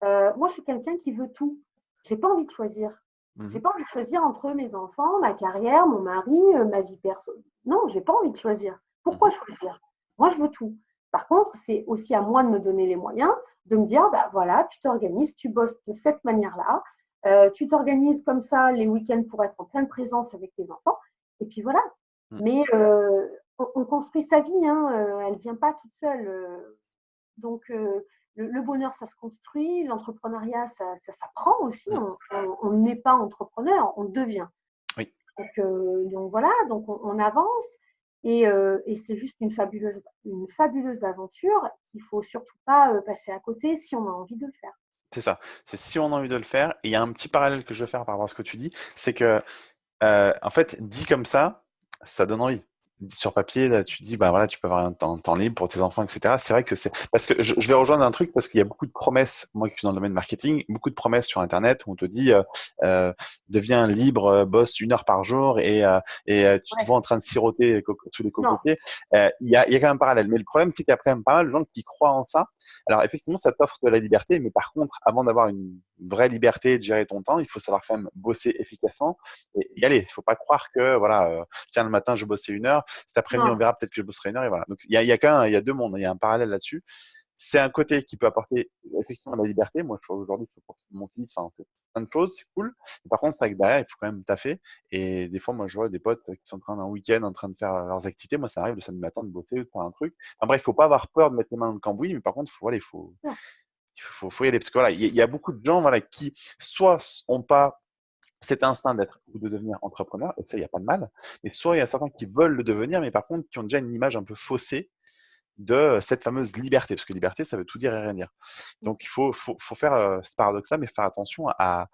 Euh, moi, je suis quelqu'un qui veut tout. J'ai pas envie de choisir. Je J'ai mmh pas envie de choisir entre mes enfants, ma carrière, mon mari, euh, ma vie perso. Non, j'ai pas envie de choisir. Pourquoi mmh choisir? Moi, je veux tout. Par contre, c'est aussi à moi de me donner les moyens, de me dire, bah voilà, tu t'organises, tu bosses de cette manière-là, euh, tu t'organises comme ça les week-ends pour être en pleine présence avec tes enfants, et puis voilà. Mmh. Mais euh, on, construit sa vie, hein, elle ne vient pas toute seule. donc, le, bonheur, ça se construit, l'entrepreneuriat, ça, s'apprend aussi. On n'est pas entrepreneur, on devient. Oui. Donc, euh, voilà, donc on, avance euh, et, c'est juste une fabuleuse, une fabuleuse aventure qu'il faut surtout pas euh, passer à côté si on a envie de le faire. C'est ça, c'est si on a envie de le faire. Et il y a un petit parallèle que je veux faire par rapport à ce que tu dis, c'est que, en fait, dit comme ça, ça donne envie sur papier, là, tu dis, bah voilà, tu peux avoir un temps, temps libre pour tes enfants, etc. C'est vrai que c'est parce que je, vais rejoindre un truc parce qu'il y a beaucoup de promesses. Moi, qui suis dans le domaine marketing, beaucoup de promesses sur Internet où on te dit, euh, euh deviens libre, euh, bosse une heure par jour et, euh, et tu te vois en train de siroter tous les cocotiers. Il y, a, y a quand même un parallèle. Mais le problème, c'est qu'il y a quand même pas mal de gens qui croient en ça. Alors effectivement, ça t'offre de la liberté, mais par contre, avant d'avoir une vraie liberté de gérer ton temps, il faut savoir quand même bosser efficacement et y aller. Il faut pas croire que voilà, tiens le matin je bossais une heure cet après-midi, on verra peut-être que je bosserai une heure et voilà. Donc il y a, y a quand même, il y a deux mondes, il y a un parallèle là-dessus. C'est un côté qui peut apporter effectivement la liberté. Moi, je aujourd'hui, je pour mon fils, enfin, on fait plein de choses, c'est cool. par contre, c'est vrai que derrière, il faut quand même taffer. Et des fois, moi, je vois des potes qui sont en train d'un week-end, en train de faire leurs activités. Moi, ça arrive le samedi matin de bosser ou de un truc. Enfin, bref, il faut pas avoir peur de mettre les mains dans le cambouis, mais par contre, faut, voilà, il faut, il faut, faut y aller. Parce que voilà, il y, a beaucoup de gens voilà, qui soit ont pas cet instinct d'être ou de devenir entrepreneur, et ça, il n'y a pas de mal. Mais soit il y a certains qui veulent le devenir, mais par contre, qui ont déjà une image un peu faussée de cette fameuse liberté, parce que liberté, ça veut tout dire et rien dire. Donc, il faut, faut, faut faire euh, ce paradoxe-là, mais faire attention à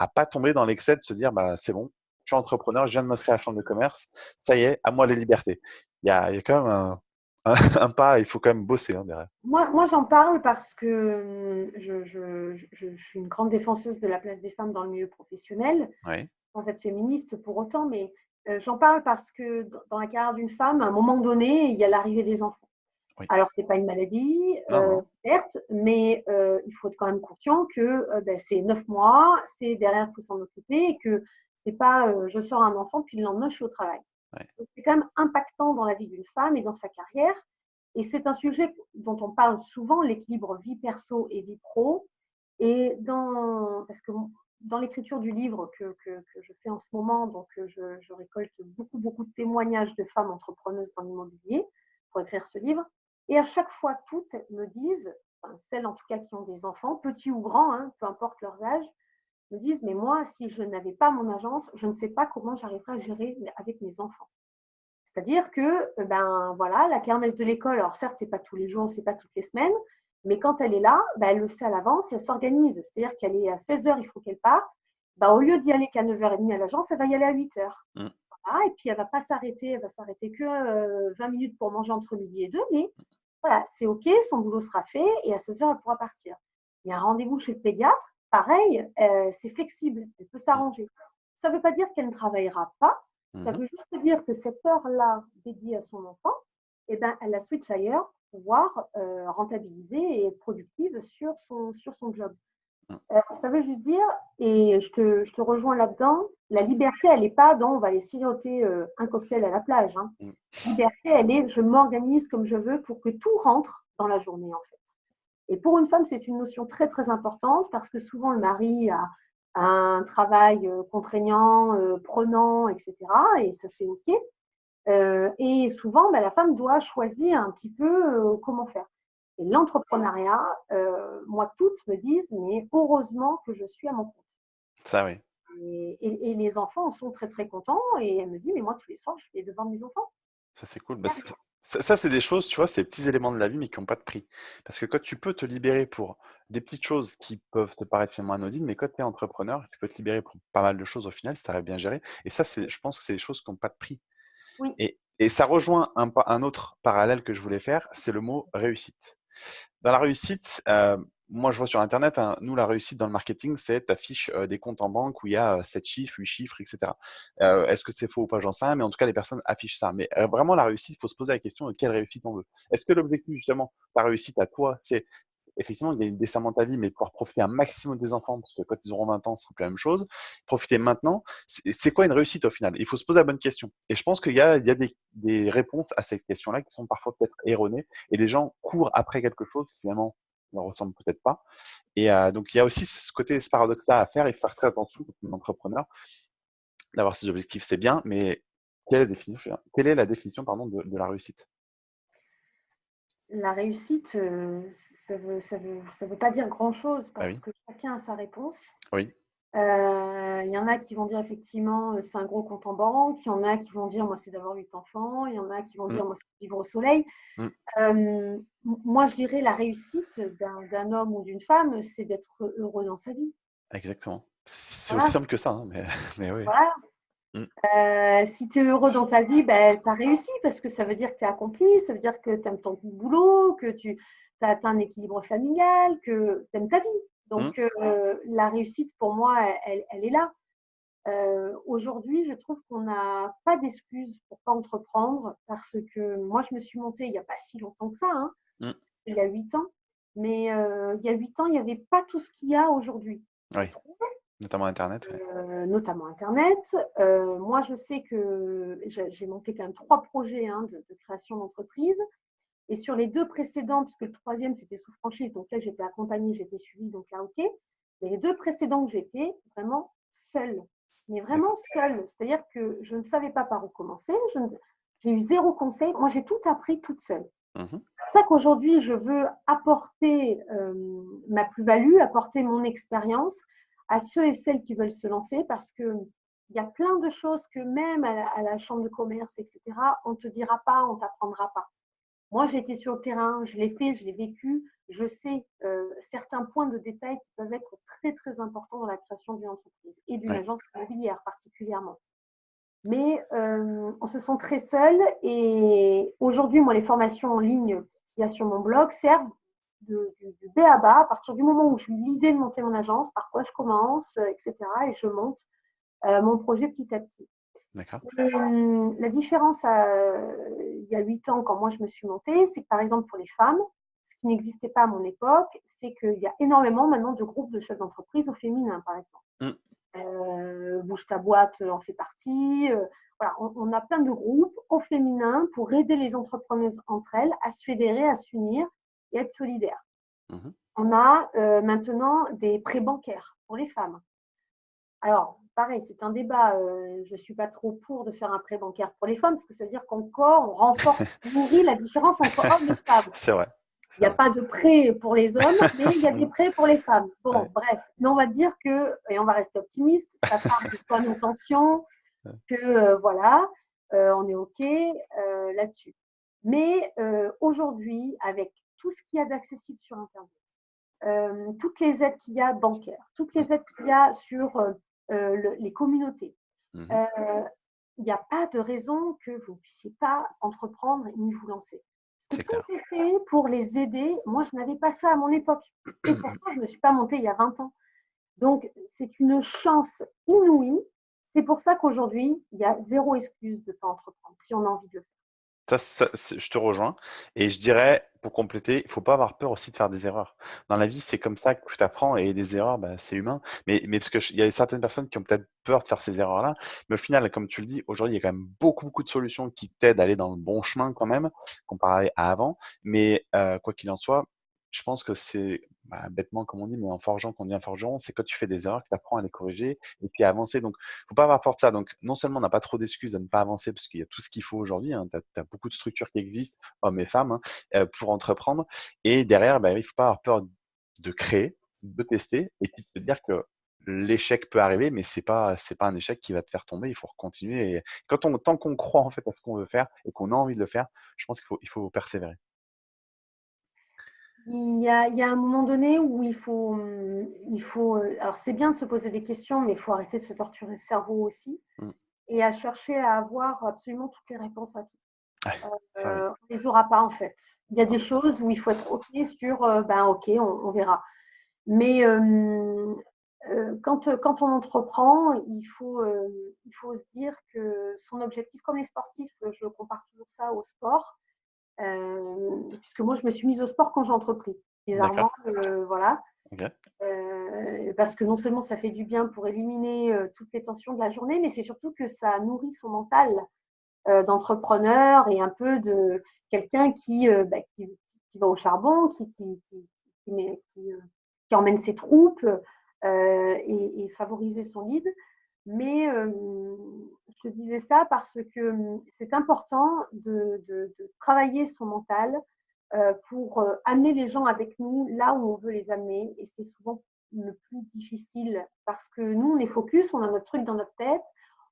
ne pas tomber dans l'excès de se dire, bah, c'est bon, je suis entrepreneur, je viens de m'inscrire à la chambre de commerce, ça y est, à moi les libertés. Il y a, il y a quand même un, un pas, il faut quand même bosser hein, derrière. Moi, moi j'en parle parce que hum, je, je, je, suis une grande défenseuse de la place des femmes dans le milieu professionnel, sans être féministe pour autant, mais euh, j'en parle parce que dans la carrière d'une femme, à un moment donné, il y a l'arrivée des enfants. Alors, ce n'est pas une maladie, euh, certes, mais euh, il faut être quand même conscient que ben, c'est neuf mois, c'est derrière, il faut s'en occuper, et que c'est pas je sors un enfant, puis le lendemain, je suis au travail. C'est quand même impactant dans la vie d'une femme et dans sa carrière. Et c'est un sujet dont on parle souvent, l'équilibre vie perso et vie pro. Et dans, parce que dans l'écriture du livre que, que, je fais en ce moment, donc euh, je, récolte beaucoup, beaucoup de témoignages de femmes entrepreneuses dans l'immobilier pour écrire ce livre. Et à chaque fois, toutes me disent, celles en tout cas qui ont des enfants, petits ou grands, hein, peu importe leurs âges, me disent, mais moi, si je n'avais pas mon agence, je ne sais pas comment j'arriverais à gérer avec mes enfants. C'est-à-dire que, euh, ben voilà, la kermesse de l'école, alors certes, c'est pas tous les jours, c'est pas toutes les semaines, mais quand elle est là, ben, elle le sait à l'avance et elle s'organise. C'est-à-dire qu'elle est à 16h, il faut qu'elle parte. Ben, au lieu d'y aller qu'à 9h30 à l'agence, elle va y aller à 8h. Mmh. et puis elle va pas s'arrêter, elle va s'arrêter que 20 euh, minutes pour manger entre midi et deux, mais voilà, c'est OK, son boulot sera fait et à 16h, elle pourra partir. Il y a un rendez-vous chez le pédiatre, pareil, euh, c'est flexible, elle peut s'arranger. Ça ne veut pas dire qu'elle ne travaillera pas, ça mmh veut juste dire que cette heure-là dédiée à son enfant, eh ben, elle la switch ailleurs pouvoir rentabiliser et être productive sur son, sur son job. Mmh. ça veut juste dire, et je te, je te rejoins là-dedans, la liberté, elle n'est pas dans on va aller siroter un cocktail à la plage. Hein. Mmh. La liberté, elle est je m'organise comme je veux pour que tout rentre dans la journée en fait. Et pour une femme, c'est une notion très très importante parce que souvent le mari a, un travail contraignant, prenant, etc. Et ça c'est OK. et souvent, bah, la femme doit choisir un petit peu comment faire. Et l'entrepreneuriat, moi, toutes me disent, mais heureusement que je suis à mon compte. Ça, oui. Et, les enfants en sont très, très contents. Et elle me dit, mais moi, tous les soirs, je fais devant mes enfants. Ça, c'est cool. Bah, ça, c'est des choses, tu vois, c'est des petits éléments de la vie, mais qui n'ont pas de prix. Parce que quand tu peux te libérer pour des petites choses qui peuvent te paraître finalement anodines, mais quand tu es entrepreneur, tu peux te libérer pour pas mal de choses au final, si tu arrives bien géré. Et ça, je pense que c'est des choses qui n'ont pas de prix. Oui. Et, et ça rejoint un, un autre parallèle que je voulais faire, c'est le mot réussite. Dans la réussite, euh, moi je vois sur Internet, hein, nous la réussite dans le marketing, c'est tu affiches euh, des comptes en banque où il y a 7 euh, chiffres, 8 chiffres, etc. Est-ce que c'est faux ou pas, j'en sais rien, mais en tout cas les personnes affichent ça. Mais vraiment la réussite, il faut se poser la question de quelle réussite on veut. Est-ce que l'objectif justement, ta réussite à toi, c'est effectivement, descendant de ta vie, mais pouvoir profiter un maximum des enfants, parce que quand ils auront 20 ans, ce sera plus la même chose. Profiter maintenant, c'est quoi une réussite au final? Il faut se poser la bonne question. Et je pense qu'il y a, il y a des, des, réponses à ces questions-là qui sont parfois peut-être erronées, et les gens courent après quelque chose finalement ne ressemble peut-être pas. Et euh, donc, il y a aussi ce côté, ce paradoxe-là à faire et faire très attention comme entrepreneur. D'avoir ces objectifs, c'est bien, mais quelle est la définition, quelle est la définition pardon, de, de la réussite? La réussite, ça ne veut, ça veut, ça veut pas dire grand-chose Ah parce oui. que chacun a sa réponse. Oui. Euh, Il y en a qui vont dire effectivement euh, c'est un gros compte en banque, il y en a qui vont dire moi c'est d'avoir huit enfants, il y en a qui vont Mmh. dire moi c'est de vivre au soleil. Mmh. Euh, moi je dirais la réussite d'un homme ou d'une femme, c'est d'être heureux dans sa vie. Exactement. C'est Voilà. aussi simple que ça, hein, mais, mais oui. Voilà. Mmh. Euh, si tu es heureux dans ta vie, ben, tu as réussi parce que ça veut dire que tu es accompli, ça veut dire que tu aimes ton boulot, que tu as atteint un équilibre familial, que tu aimes ta vie. Donc, euh, la réussite, pour moi, elle, elle est là. Euh, Aujourd'hui, je trouve qu'on n'a pas d'excuses pour pas entreprendre parce que moi, je me suis montée il n'y a pas si longtemps que ça, hein, Mm. il y a huit ans. Mais euh, il y a huit ans, il n'y avait pas tout ce qu'il y a aujourd'hui. Oui. Notamment Internet. ouais. Euh, notamment Internet. Moi, je sais que j'ai j'ai monté quand même trois projets hein, de, de création d'entreprise. Et sur les deux précédents, puisque le troisième, c'était sous franchise, donc là, j'étais accompagnée, j'étais suivie, donc là, OK. Mais les deux précédents que j'étais, vraiment seule. Mais vraiment seule. C'est-à-dire que je ne savais pas par où commencer. ne- J'ai eu zéro conseil. Moi, j'ai tout appris toute seule. Mhm. C'est pour ça qu'aujourd'hui, je veux apporter euh, ma plus-value, apporter mon expérience à ceux et celles qui veulent se lancer parce que il y a plein de choses que même à la, à la chambre de commerce, etc., on ne te dira pas, on ne t'apprendra pas. Moi, j'ai été sur le terrain, je l'ai fait, je l'ai vécu, je sais euh, certains points de détail qui peuvent être très, très importants dans la création d'une entreprise et d'une Ouais. agence immobilière particulièrement. Mais euh, on se sent très seul et aujourd'hui, moi, les formations en ligne qu'il y a sur mon blog servent de, du, du B à bas à partir du moment où j'ai eu l'idée de monter mon agence, par quoi je commence, euh, etc. Et je monte euh, mon projet petit à petit. D'accord. La différence euh, il y a huit ans, quand moi je me suis montée, c'est que par exemple pour les femmes, ce qui n'existait pas à mon époque, c'est qu'il y a énormément maintenant de groupes de chefs d'entreprise au féminin, par exemple. Mm. Euh, Bouge ta boîte en fait partie. euh, voilà, on, on a plein de groupes au féminin pour aider les entrepreneuses entre elles à se fédérer, à s'unir et être solidaires. Mhm. On a euh, maintenant des prêts bancaires pour les femmes. Alors, pareil, c'est un débat. euh, je ne suis pas trop pour de faire un prêt bancaire pour les femmes parce que ça veut dire qu'encore, on renforce, on nourrit la différence entre hommes et femmes. C'est vrai. Il n'y a pas de prêt pour les hommes, mais il y a des prêts pour les femmes. Bon, Ouais. bref. Mais on va dire que, et on va rester optimiste, ça part de bonnes intentions, que euh, voilà, euh, on est OK là-dessus. Mais aujourd'hui, avec tout ce qu'il y a d'accessible sur Internet, toutes les aides qu'il y a bancaires, toutes les aides qu'il y a sur le- les communautés, euh, il n'y a pas de raison que vous ne puissiez pas entreprendre ni vous lancer. Parce que tout est fait pour les aider. Moi, je n'avais pas ça à mon époque. Et pourtant, je ne me suis pas montée il y a 20 ans. Donc, c'est une chance inouïe. C'est pour ça qu'aujourd'hui, il y a zéro excuse de ne pas entreprendre si on a envie de le faire. Ça, ça, je te rejoins. Et je dirais, pour compléter, il faut pas avoir peur aussi de faire des erreurs. Dans la vie, c'est comme ça que tu apprends et des erreurs, bah, c'est humain. Mais, mais parce que je- il y a certaines personnes qui ont peut-être peur de faire ces erreurs-là. Mais au final, comme tu le dis, aujourd'hui, il y a quand même beaucoup, beaucoup de solutions qui t'aident à aller dans le bon chemin quand même, comparé à avant. Mais euh, quoi qu'il en soit, je pense que c'est bah, bêtement, comme on dit, mais en forgeant qu'on devient forgeron, c'est quand tu fais des erreurs que tu apprends à les corriger et puis à avancer. Donc, faut pas avoir peur de ça. Donc, non seulement on n'a pas trop d'excuses à ne pas avancer parce qu'il y a tout ce qu'il faut aujourd'hui, hein, tu as, beaucoup de structures qui existent, hommes et femmes, hein, euh, pour entreprendre. Et derrière, bah, il faut pas avoir peur de créer, de tester et puis de te dire que l'échec peut arriver, mais c'est pas c'est pas un échec qui va te faire tomber. Il faut continuer. Et quand on, tant qu'on croit en fait à ce qu'on veut faire et qu'on a envie de le faire, je pense qu'il faut il faut persévérer. Il y a, il y a un moment donné où il faut, hum, il faut euh, alors c'est bien de se poser des questions, mais il faut arrêter de se torturer le cerveau aussi Mm. et à chercher à avoir absolument toutes les réponses à tout. Oui. Euh, on les aura pas en fait. Il y a des choses où il faut être OK sur, euh, ben OK, on, on verra. Mais euh, euh, quand, quand on entreprend, il faut, euh, il faut se dire que son objectif, comme les sportifs, je compare toujours ça au sport, euh, puisque moi, je me suis mise au sport quand j'ai entrepris. Bizarrement, euh, voilà. Euh, parce que non seulement ça fait du bien pour éliminer toutes les tensions de la journée, mais c'est surtout que ça nourrit son mental d'entrepreneur et un peu de quelqu'un qui, bah, qui, qui va au charbon, qui, qui, qui, met- qui, qui emmène ses troupes et, et favoriser son lead. Mais euh, je te disais ça parce que euh, c'est important de, de- de travailler son mental euh, pour euh, amener les gens avec nous là où on veut les amener. Et c'est souvent le plus difficile parce que nous, on est focus, on a notre truc dans notre tête.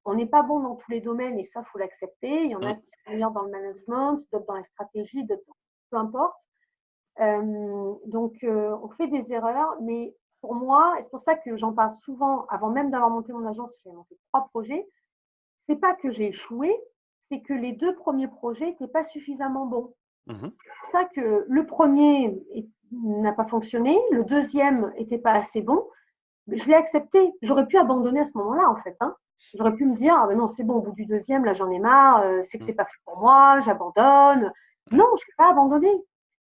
On n'est pas bon dans tous les domaines et ça, il faut l'accepter. Il y en a qui sont meilleurs dans le management, d'autres dans la stratégie, d'autres dans- peu importe. Donc, on fait des erreurs, mais pour moi, et c'est pour ça que j'en parle souvent, avant même d'avoir monté mon agence, j'ai monté trois projets. C'est pas que j'ai échoué, c'est que les deux premiers projets n'étaient pas suffisamment bons. Mhm. C'est pour ça que le premier n'a pas fonctionné, le deuxième n'était pas assez bon. Mais Je l'ai accepté. J'aurais pu abandonner à ce moment-là, en fait. hein. J'aurais pu me dire, ah ben non, c'est bon, au bout du deuxième, là, j'en ai marre, euh, c'est que Mm. c'est pas fait pour moi, j'abandonne. Non, je ne l'ai pas abandonné.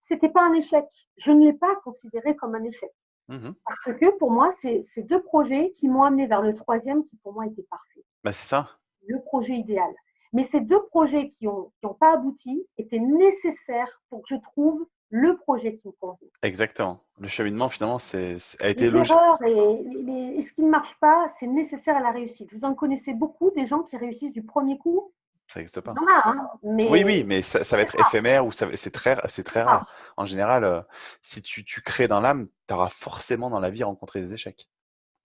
C'était pas un échec. Je ne l'ai pas considéré comme un échec. Mhm. Parce que pour moi, c'est ces deux projets qui m'ont amené vers le troisième qui pour moi était parfait, Bah, c'est ça. le projet idéal. Mais ces deux projets qui n'ont qui ont pas abouti étaient nécessaires pour que je trouve le projet qui me convient. Exactement. Le cheminement, finalement, c'est, a été logique. et, les- et ce qui ne marche pas, c'est nécessaire à la réussite. Vous en connaissez beaucoup des gens qui réussissent du premier coup. Ça n'existe pas. Il hein, mais Oui, oui, mais ça, ça va être éphémère ou ça, c'est très, c'est très rare. rare. En général, euh, si tu, tu crées dans l'âme, tu auras forcément dans la vie rencontré des échecs.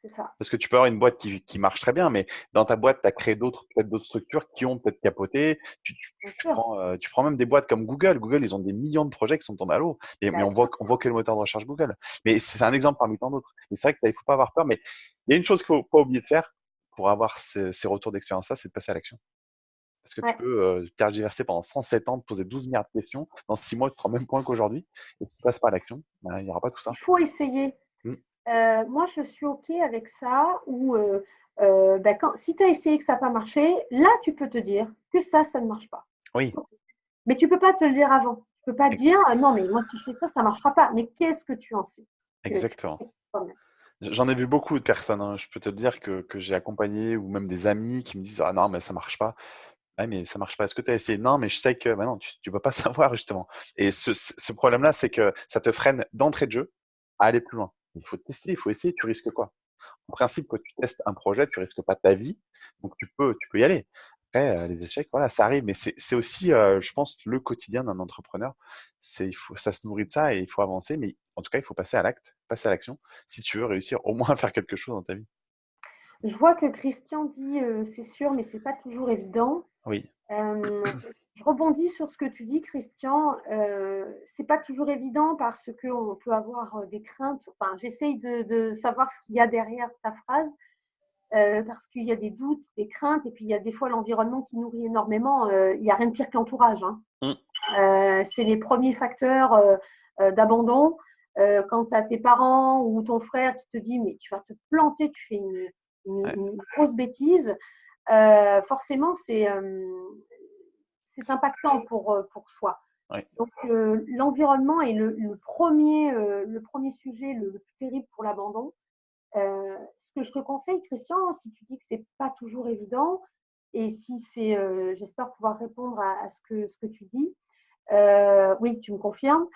C'est ça. Parce que tu peux avoir une boîte qui, qui marche très bien, mais dans ta boîte, tu as créé d'autres, peut-être d'autres structures qui ont peut-être capoté. Tu, tu- Bien tu sûr. prends, euh, tu prends même des boîtes comme Google. Google, ils ont des millions de projets qui sont tombés à l'eau. Mais on voit, on voit que le moteur de recherche Google. Mais c'est un exemple parmi tant d'autres. Mais c'est vrai qu'il ne faut pas avoir peur. Mais il y a une chose qu'il ne faut pas oublier de faire pour avoir ces, ces retours d'expérience-là, c'est de passer à l'action. Parce que Ouais. tu peux euh, tergiverser pendant 107 ans, te poser 12 milliards de questions. Dans 6 mois, tu te rends même point qu'aujourd'hui. Et tu passes pas à l'action, ben, il n'y aura pas tout ça. Il faut essayer. Mm. Euh, moi, je suis OK avec ça. Ou euh, ben, quand, si tu as essayé que ça n'a pas marché, là, tu peux te dire que ça, ça ne marche pas. Oui, Mais tu ne peux pas te le dire avant. Tu ne peux pas dire, ah non, mais moi, si je fais ça, ça ne marchera pas. Mais qu'est-ce que tu en sais exactement. J'en ai vu beaucoup de personnes, hein. Je peux te le dire que, que j'ai accompagné ou même des amis qui me disent Ah non, mais ça marche pas. Ouais, mais ça marche pas. Est-ce que tu as essayé? Non, mais je sais que bah non, tu ne peux pas savoir justement. Et ce, problème-là, c'est que ça te freine d'entrée de jeu à aller plus loin. Il faut tester, il faut essayer. Tu risques quoi? En principe, quand tu testes un projet, tu risques pas ta vie, donc tu peux, tu peux y aller. Après, euh, les échecs, voilà, ça arrive, mais c'est aussi, euh, je pense, le quotidien d'un entrepreneur. Ça se nourrit de ça et il faut avancer, mais en tout cas, il faut passer à l'acte, passer à l'action, si tu veux réussir au moins à faire quelque chose dans ta vie. Je vois que Christian dit, euh, c'est sûr, mais c'est pas toujours évident. Oui, Euh, je rebondis sur ce que tu dis, Christian. Euh, c'est pas toujours évident parce qu'on peut avoir euh, des craintes. Enfin, j'essaye de, de savoir ce qu'il y a derrière ta phrase parce qu'il y a des doutes, des craintes, et puis il y a des fois l'environnement qui nourrit énormément. Il n'y a rien de pire que l'entourage. hein. Mm. C'est les premiers facteurs d'abandon. Euh, quand tu as tes parents ou ton frère qui te dit mais tu vas te planter, tu fais une, une- Ouais. une grosse bêtise, euh, forcément c'est euh, c'est impactant pour, euh, pour soi. Donc, euh, l'environnement est le, le premier, le premier sujet le, le plus terrible pour l'abandon. Ce que je te conseille, Christian, si tu dis que c'est pas toujours évident, et si c'est, j'espère pouvoir répondre à, à ce, que, ce que tu dis, oui, tu me confirmes,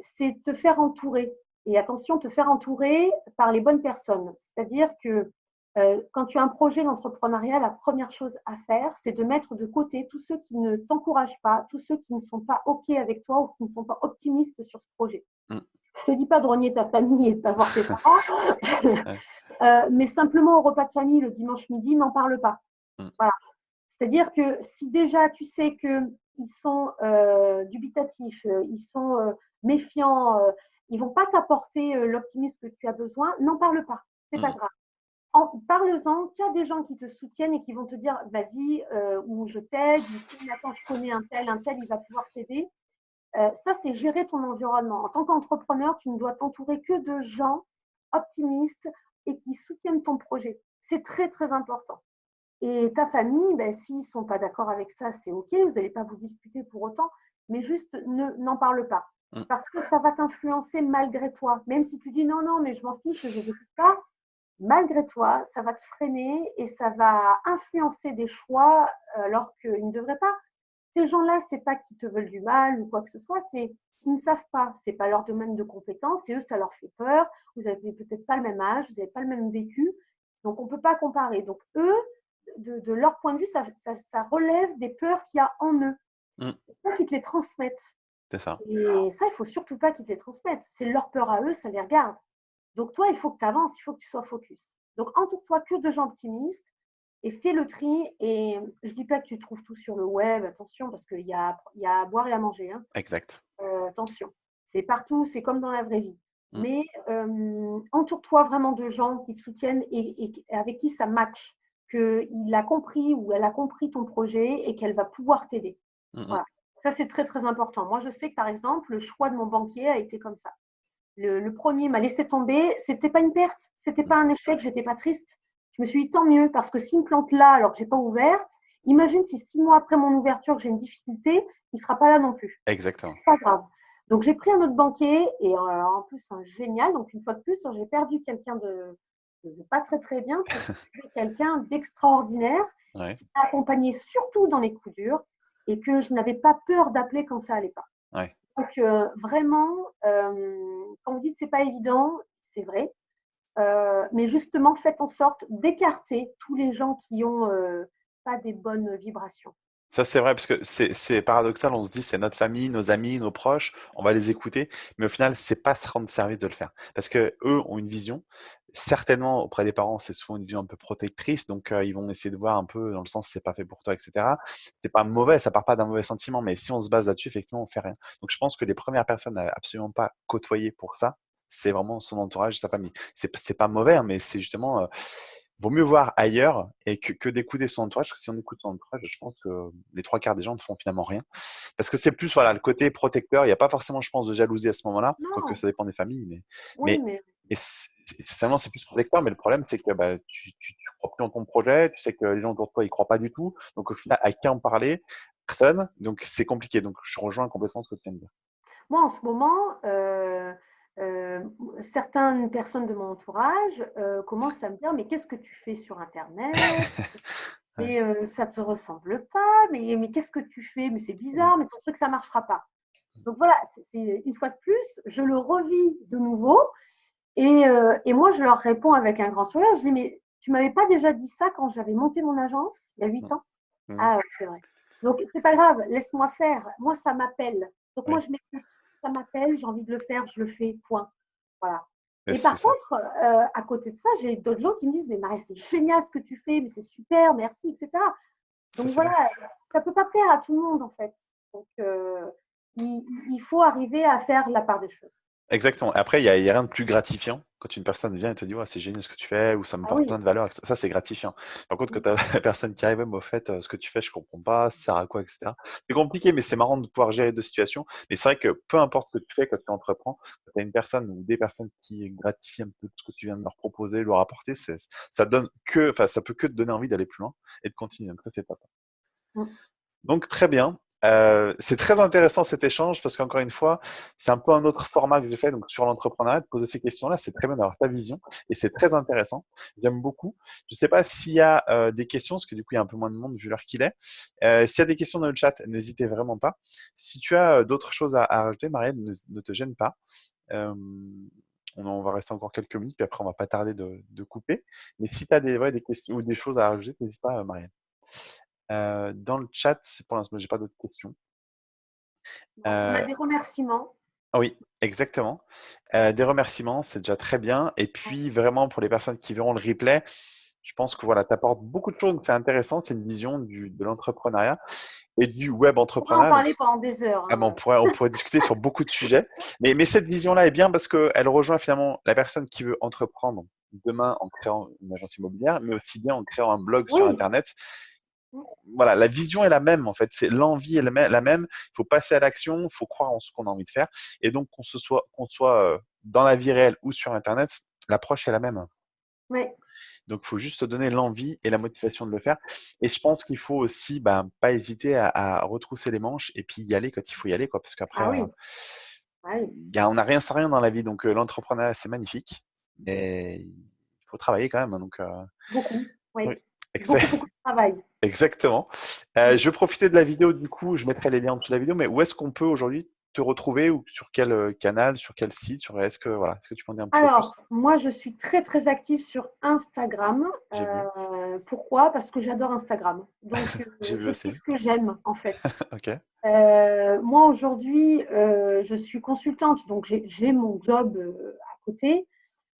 c'est te faire entourer. Et attention, te faire entourer par les bonnes personnes. C'est-à-dire que euh, quand tu as un projet d'entrepreneuriat, la première chose à faire, c'est de mettre de côté tous ceux qui ne t'encouragent pas, tous ceux qui ne sont pas OK avec toi ou qui ne sont pas optimistes sur ce projet. Mm. Je te dis pas de renier ta famille et de pas voir tes parents, euh, mais simplement au repas de famille le dimanche midi, n'en parle pas. Mm. Voilà. C'est-à-dire que si déjà tu sais qu'ils sont euh, dubitatifs, ils sont euh, méfiants, ils vont pas t'apporter euh, l'optimisme que tu as besoin, n'en parle pas. C'est pas Mm. grave. En- Parle-en, qu'il y a des gens qui te soutiennent et qui vont te dire vas-y, euh, ou je t'aide, ou attends, je connais un tel, un tel, il va pouvoir t'aider. Euh, ça, c'est gérer ton environnement. En tant qu'entrepreneur, tu ne dois t'entourer que de gens optimistes et qui soutiennent ton projet. C'est très, très important. Et ta famille, ben, s'ils ne sont pas d'accord avec ça, c'est OK, vous n'allez pas vous disputer pour autant, mais juste ne- n'en parle pas. Mm. Parce que ça va t'influencer malgré toi. Même si tu dis non, non, mais je m'en fiche, je n'écoute pas, malgré toi, ça va te freiner et ça va influencer des choix euh, alors qu'ils ne devraient pas. Ces gens-là, c'est pas qu'ils te veulent du mal ou quoi que ce soit, c'est ils ne savent pas, c'est pas leur domaine de compétence et eux, ça leur fait peur. Vous avez peut-être pas le même âge, vous n'avez pas le même vécu, donc on peut pas comparer. Donc eux, de, de leur point de vue, ça, ça- ça relève des peurs qu'il y a en eux. Mm. Il faut qu'ils te les transmettent. C'est ça. Et ça, il faut surtout pas qu'ils te les transmettent. C'est leur peur à eux, ça les regarde. Donc toi, il faut que tu avances, il faut que tu sois focus. Donc entoure-toi que de gens optimistes et fais le tri. Et je dis pas que tu trouves tout sur le web, attention, parce qu'il y a, il y a à boire et à manger. hein. Exact. Euh, attention, c'est partout, c'est comme dans la vraie vie. Mm. Mais euh, entoure-toi vraiment de gens qui te soutiennent et, et avec qui ça match, qu'il a compris ou elle a compris ton projet et qu'elle va pouvoir t'aider. Mm, mm. Voilà. Ça, c'est très, très important. Moi, je sais que, par exemple, le choix de mon banquier a été comme ça. Le, le premier m'a laissé tomber. C'était pas une perte, c'était pas un échec, j'étais pas triste. Je me suis dit tant mieux parce que s'il me plante là alors que j'ai pas ouvert, imagine si six mois après mon ouverture j'ai une difficulté, il sera pas là non plus. Exactement. Pas grave. Donc j'ai pris un autre banquier et euh, en plus un génial. Donc une fois de plus, j'ai perdu quelqu'un de, de pas très très bien quelqu'un d'extraordinaire Ouais. qui m'a accompagné surtout dans les coups durs et que je n'avais pas peur d'appeler quand ça allait pas. Ouais. Donc euh, vraiment, euh, quand vous dites c'est pas évident, c'est vrai. Euh, mais justement, faites en sorte d'écarter tous les gens qui ont pas des bonnes vibrations. Ça, c'est vrai, parce que c'est c'est paradoxal. On se dit, c'est notre famille, nos amis, nos proches, on va les écouter, mais au final, c'est pas se rendre service de le faire. Parce que eux ont une vision. Certainement, auprès des parents, c'est souvent une vision un peu protectrice, donc euh, ils vont essayer de voir un peu dans le sens c'est pas fait pour toi, etc. C'est pas mauvais, ça part pas d'un mauvais sentiment, mais si on se base là-dessus, effectivement, on fait rien. Donc je pense que les premières personnes à absolument pas côtoyer pour ça, c'est vraiment son entourage, sa famille. C'est c'est pas mauvais, hein, mais c'est justement euh, vaut mieux voir ailleurs et que, que d'écouter son entourage, parce que si on écoute son entourage, je pense que les trois quarts des gens ne font finalement rien. Parce que c'est plus voilà, le côté protecteur, il n'y a pas forcément, je pense, de jalousie à ce moment-là, quoique ça dépend des familles, mais, oui, mais, mais mais c'est plus protecteur, mais le problème c'est que bah, tu, tu, tu crois plus en ton projet, tu sais que les gens autour de toi ils croient pas du tout, donc au final, à qui en parler? Personne, donc c'est compliqué, donc je rejoins complètement ce que tu viens de dire. moi en ce moment, euh, euh, certaines personnes de mon entourage euh, commencent à me dire mais qu'est-ce que tu fais sur Internet? Mais ça te ressemble pas. Mais, mais qu'est-ce que tu fais? Mais c'est bizarre. Mais ton truc ça marchera pas. Donc voilà, c'est- une fois de plus, je le revis de nouveau. Et, euh, et moi, je leur réponds avec un grand sourire. Je dis, mais tu m'avais pas déjà dit ça quand j'avais monté mon agence il y a huit ans? Mhm. Ah c'est vrai. Donc, c'est pas grave, laisse-moi faire. Moi, ça m'appelle. Donc, moi, je m'écoute. Ça m'appelle, j'ai envie de le faire, je le fais, point. Voilà. Et par contre, euh, à côté de ça, j'ai d'autres gens qui me disent, mais Marie, c'est génial ce que tu fais, mais c'est super, merci, etc. Ça, Donc bien. voilà, ça peut pas plaire à tout le monde, en fait. Donc, euh, il, il faut arriver à faire la part des choses. Exactement. Après, il n'y a, il y a rien de plus gratifiant quand une personne vient et te dit ouais, c'est génial ce que tu fais ou ça me Ah oui. plein de valeur. Ça, c'est gratifiant. Par contre, quand tu as la personne qui arrive, Ouais, mais au fait, euh, ce que tu fais, je comprends pas, ça sert à quoi, etc. C'est compliqué, mais c'est marrant de pouvoir gérer deux situations. Mais c'est vrai que peu importe ce que tu fais quand tu entreprends, quand tu as une personne ou des personnes qui gratifient un peu ce que tu viens de leur proposer, leur apporter, c'est- ça donne que, enfin, ça peut que te donner envie d'aller plus loin et de continuer. Donc ça, c'est top. Mm. Donc, très bien. Euh, c'est très intéressant cet échange parce qu'encore une fois, c'est un peu un autre format que j'ai fait donc sur l'entrepreneuriat, de poser ces questions-là. C'est très bien d'avoir ta vision et c'est très intéressant. J'aime beaucoup. Je ne sais pas s'il y a euh, des questions, parce que du coup, il y a un peu moins de monde vu l'heure qu'il est. Euh, s'il y a des questions dans le chat, n'hésitez vraiment pas. Si tu as d'autres choses à, rajouter, Marielle, ne, te gêne pas. On, va rester encore quelques minutes, puis après, on va pas tarder de, couper. Mais si tu as des, des questions ou des choses à rajouter, n'hésite pas, Marielle. Euh, dans le chat, pour l'instant, j'ai pas d'autres questions. On a euh, des remerciements. Oui, exactement. Euh, des remerciements, c'est déjà très bien. Et puis, vraiment, pour les personnes qui verront le replay, je pense que voilà, tu apportes beaucoup de choses. C'est intéressant. C'est une vision du, de l'entrepreneuriat et du web entrepreneuriat. On pourrait en parler pendant des heures. Ah, on, hein. pourrait, on pourrait discuter sur beaucoup de sujets. Mais, mais cette vision-là est bien parce qu'elle rejoint finalement la personne qui veut entreprendre demain en créant une agence immobilière, mais aussi bien en créant un blog sur Internet voilà, la vision est la même en fait. C'est l'envie est la même. Il faut passer à l'action, il faut croire en ce qu'on a envie de faire. Et donc qu'on se soit, qu'on soit euh, dans la vie réelle ou sur Internet, l'approche est la même. Oui. Donc il faut juste se donner l'envie et la motivation de le faire. Et je pense qu'il faut aussi ben, pas hésiter à, retrousser les manches et puis y aller quand il faut y aller, quoi. Parce qu'après, ah euh, on n'a rien sans rien dans la vie. Donc euh, l'entrepreneuriat c'est magnifique, mais il faut travailler quand même. Hein, donc beaucoup. Oui. Beaucoup, de travail. Exactement. Euh, je vais profiter de la vidéo, du coup, je mettrai les liens en dessous de la vidéo, mais où est-ce qu'on peut aujourd'hui te retrouver ou sur quel euh, canal, sur quel site sur, Est-ce que, voilà, est que tu peux en dire un peu Alors, moi, je suis très, très active sur Instagram. Euh, pourquoi? Parce que j'adore Instagram. Donc, c'est ce que j'aime, en fait. moi, aujourd'hui, je suis consultante, donc j'ai mon job à côté.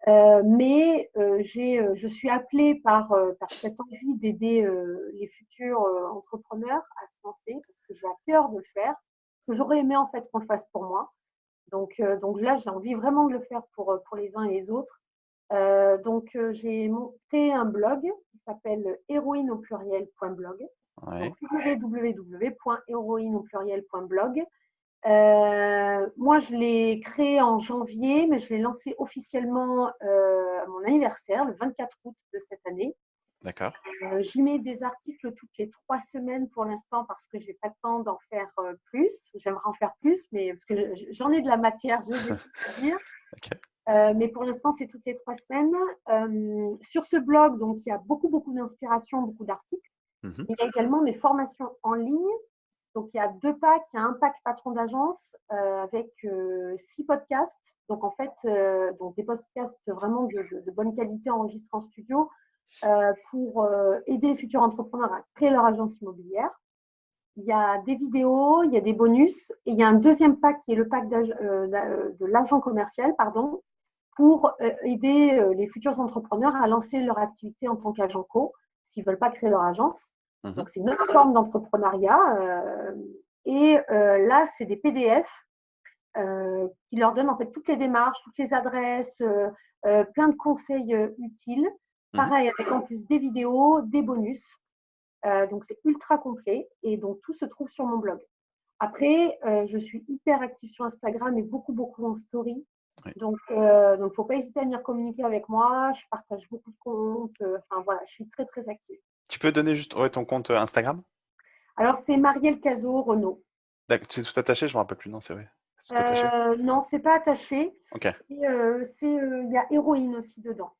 Euh, mais euh, euh, je suis appelée par, par cette envie d'aider les futurs entrepreneurs à se lancer parce que j'ai à cœur de le faire, que j'aurais aimé en fait qu'on le fasse pour moi. Donc, donc là, j'ai envie vraiment de le faire pour, pour les uns et les autres. donc, j'ai créé un blog qui s'appelle héroïne au pluriel.blog. Ouais. www.héroïne au pluriel.blog. Euh, moi, je l'ai créé en janvier, mais je l'ai lancé officiellement euh, à mon anniversaire, le 24 août de cette année. D'accord. Euh, J'y mets des articles toutes les trois semaines pour l'instant parce que j'ai pas le temps d'en faire plus. J'aimerais en faire plus, mais parce que j'en ai de la matière, je vais dire. mais pour l'instant, c'est toutes les trois semaines. sur ce blog, donc, il y a beaucoup, beaucoup d'inspiration, beaucoup d'articles. Mhm. Il y a également mes formations en ligne donc, il y a deux packs. Il y a un pack patron d'agence euh, avec euh, six podcasts. Donc, en fait, euh, donc des podcasts vraiment de, bonne qualité enregistrés en studio pour aider les futurs entrepreneurs à créer leur agence immobilière. Il y a des vidéos, il y a des bonus et il y a un deuxième pack qui est le pack de l'agent commercial, pardon, pour aider les futurs entrepreneurs à lancer leur activité en tant qu'agent co s'ils ne veulent pas créer leur agence. Mmh Donc, c'est une autre forme d'entrepreneuriat. Euh, et euh, là, c'est des PDF euh, qui leur donnent en fait toutes les démarches, toutes les adresses, plein de conseils utiles. Mmh Pareil, avec en plus des vidéos, des bonus. donc, c'est ultra complet. Et donc, tout se trouve sur mon blog. Après, je suis hyper active sur Instagram et beaucoup, beaucoup en story. Donc, il ne faut pas hésiter à venir communiquer avec moi. Je partage beaucoup de comptes. Enfin, voilà, je suis très, très active. Tu peux donner juste ton compte euh, Instagram? Alors, c'est Marielle Cazot Renault. C'est tout attaché Je ne me rappelle plus. Non, c'est vrai. Euh, non, c'est pas attaché. Ok. Euh, il y a héroïne aussi dedans.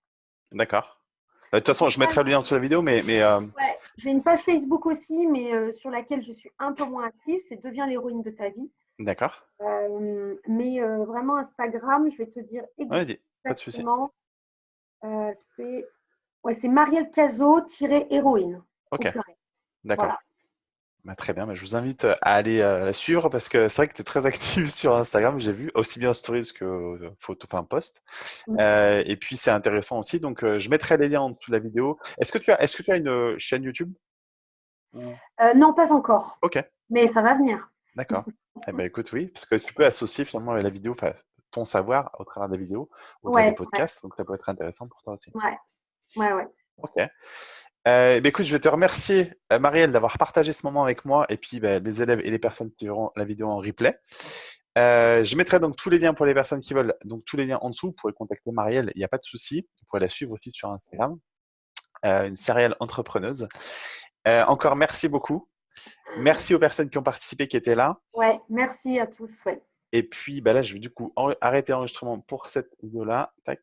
D'accord. De toute façon, je mettrai le lien sur la vidéo, mais. mais ouais, j'ai une page Facebook aussi, mais sur laquelle je suis un peu moins active. C'est Deviens l'héroïne de ta vie. D'accord. mais vraiment, Instagram, je vais te dire exactement. c'est Ouais, c'est Marielle Cazot-héroïne. Ok. D'accord. Bah, très bien, mais je vous invite à aller euh, la suivre parce que c'est vrai que tu es très active sur Instagram, j'ai vu, aussi bien stories que euh, photo, enfin post. Euh, et puis c'est intéressant aussi, donc je mettrai les liens en dessous de la vidéo. Est-ce que tu as, est-ce que tu as une chaîne YouTube? Non, pas encore. Ok. Mais ça va venir. D'accord. eh ben écoute, oui, parce que tu peux associer finalement la vidéo, ton savoir au travers des vidéos, au travers des podcasts, donc ça peut être intéressant pour toi aussi. Ouais. Ouais, ouais. Ok. Euh, bah, écoute, je vais te remercier, euh, Marielle, d'avoir partagé ce moment avec moi et puis bah, les élèves et les personnes qui verront la vidéo en replay. Euh, je mettrai donc tous les liens pour les personnes qui veulent, donc tous les liens en dessous. Vous pourrez contacter Marielle, il n'y a pas de souci. Vous pourrez la suivre aussi sur Instagram, une céréale entrepreneuse. encore merci beaucoup. Merci aux personnes qui ont participé, qui étaient là. Ouais, merci à tous. Ouais. Et puis, bah là, je vais du coup arrêter l'enregistrement pour cette vidéo-là. Tac.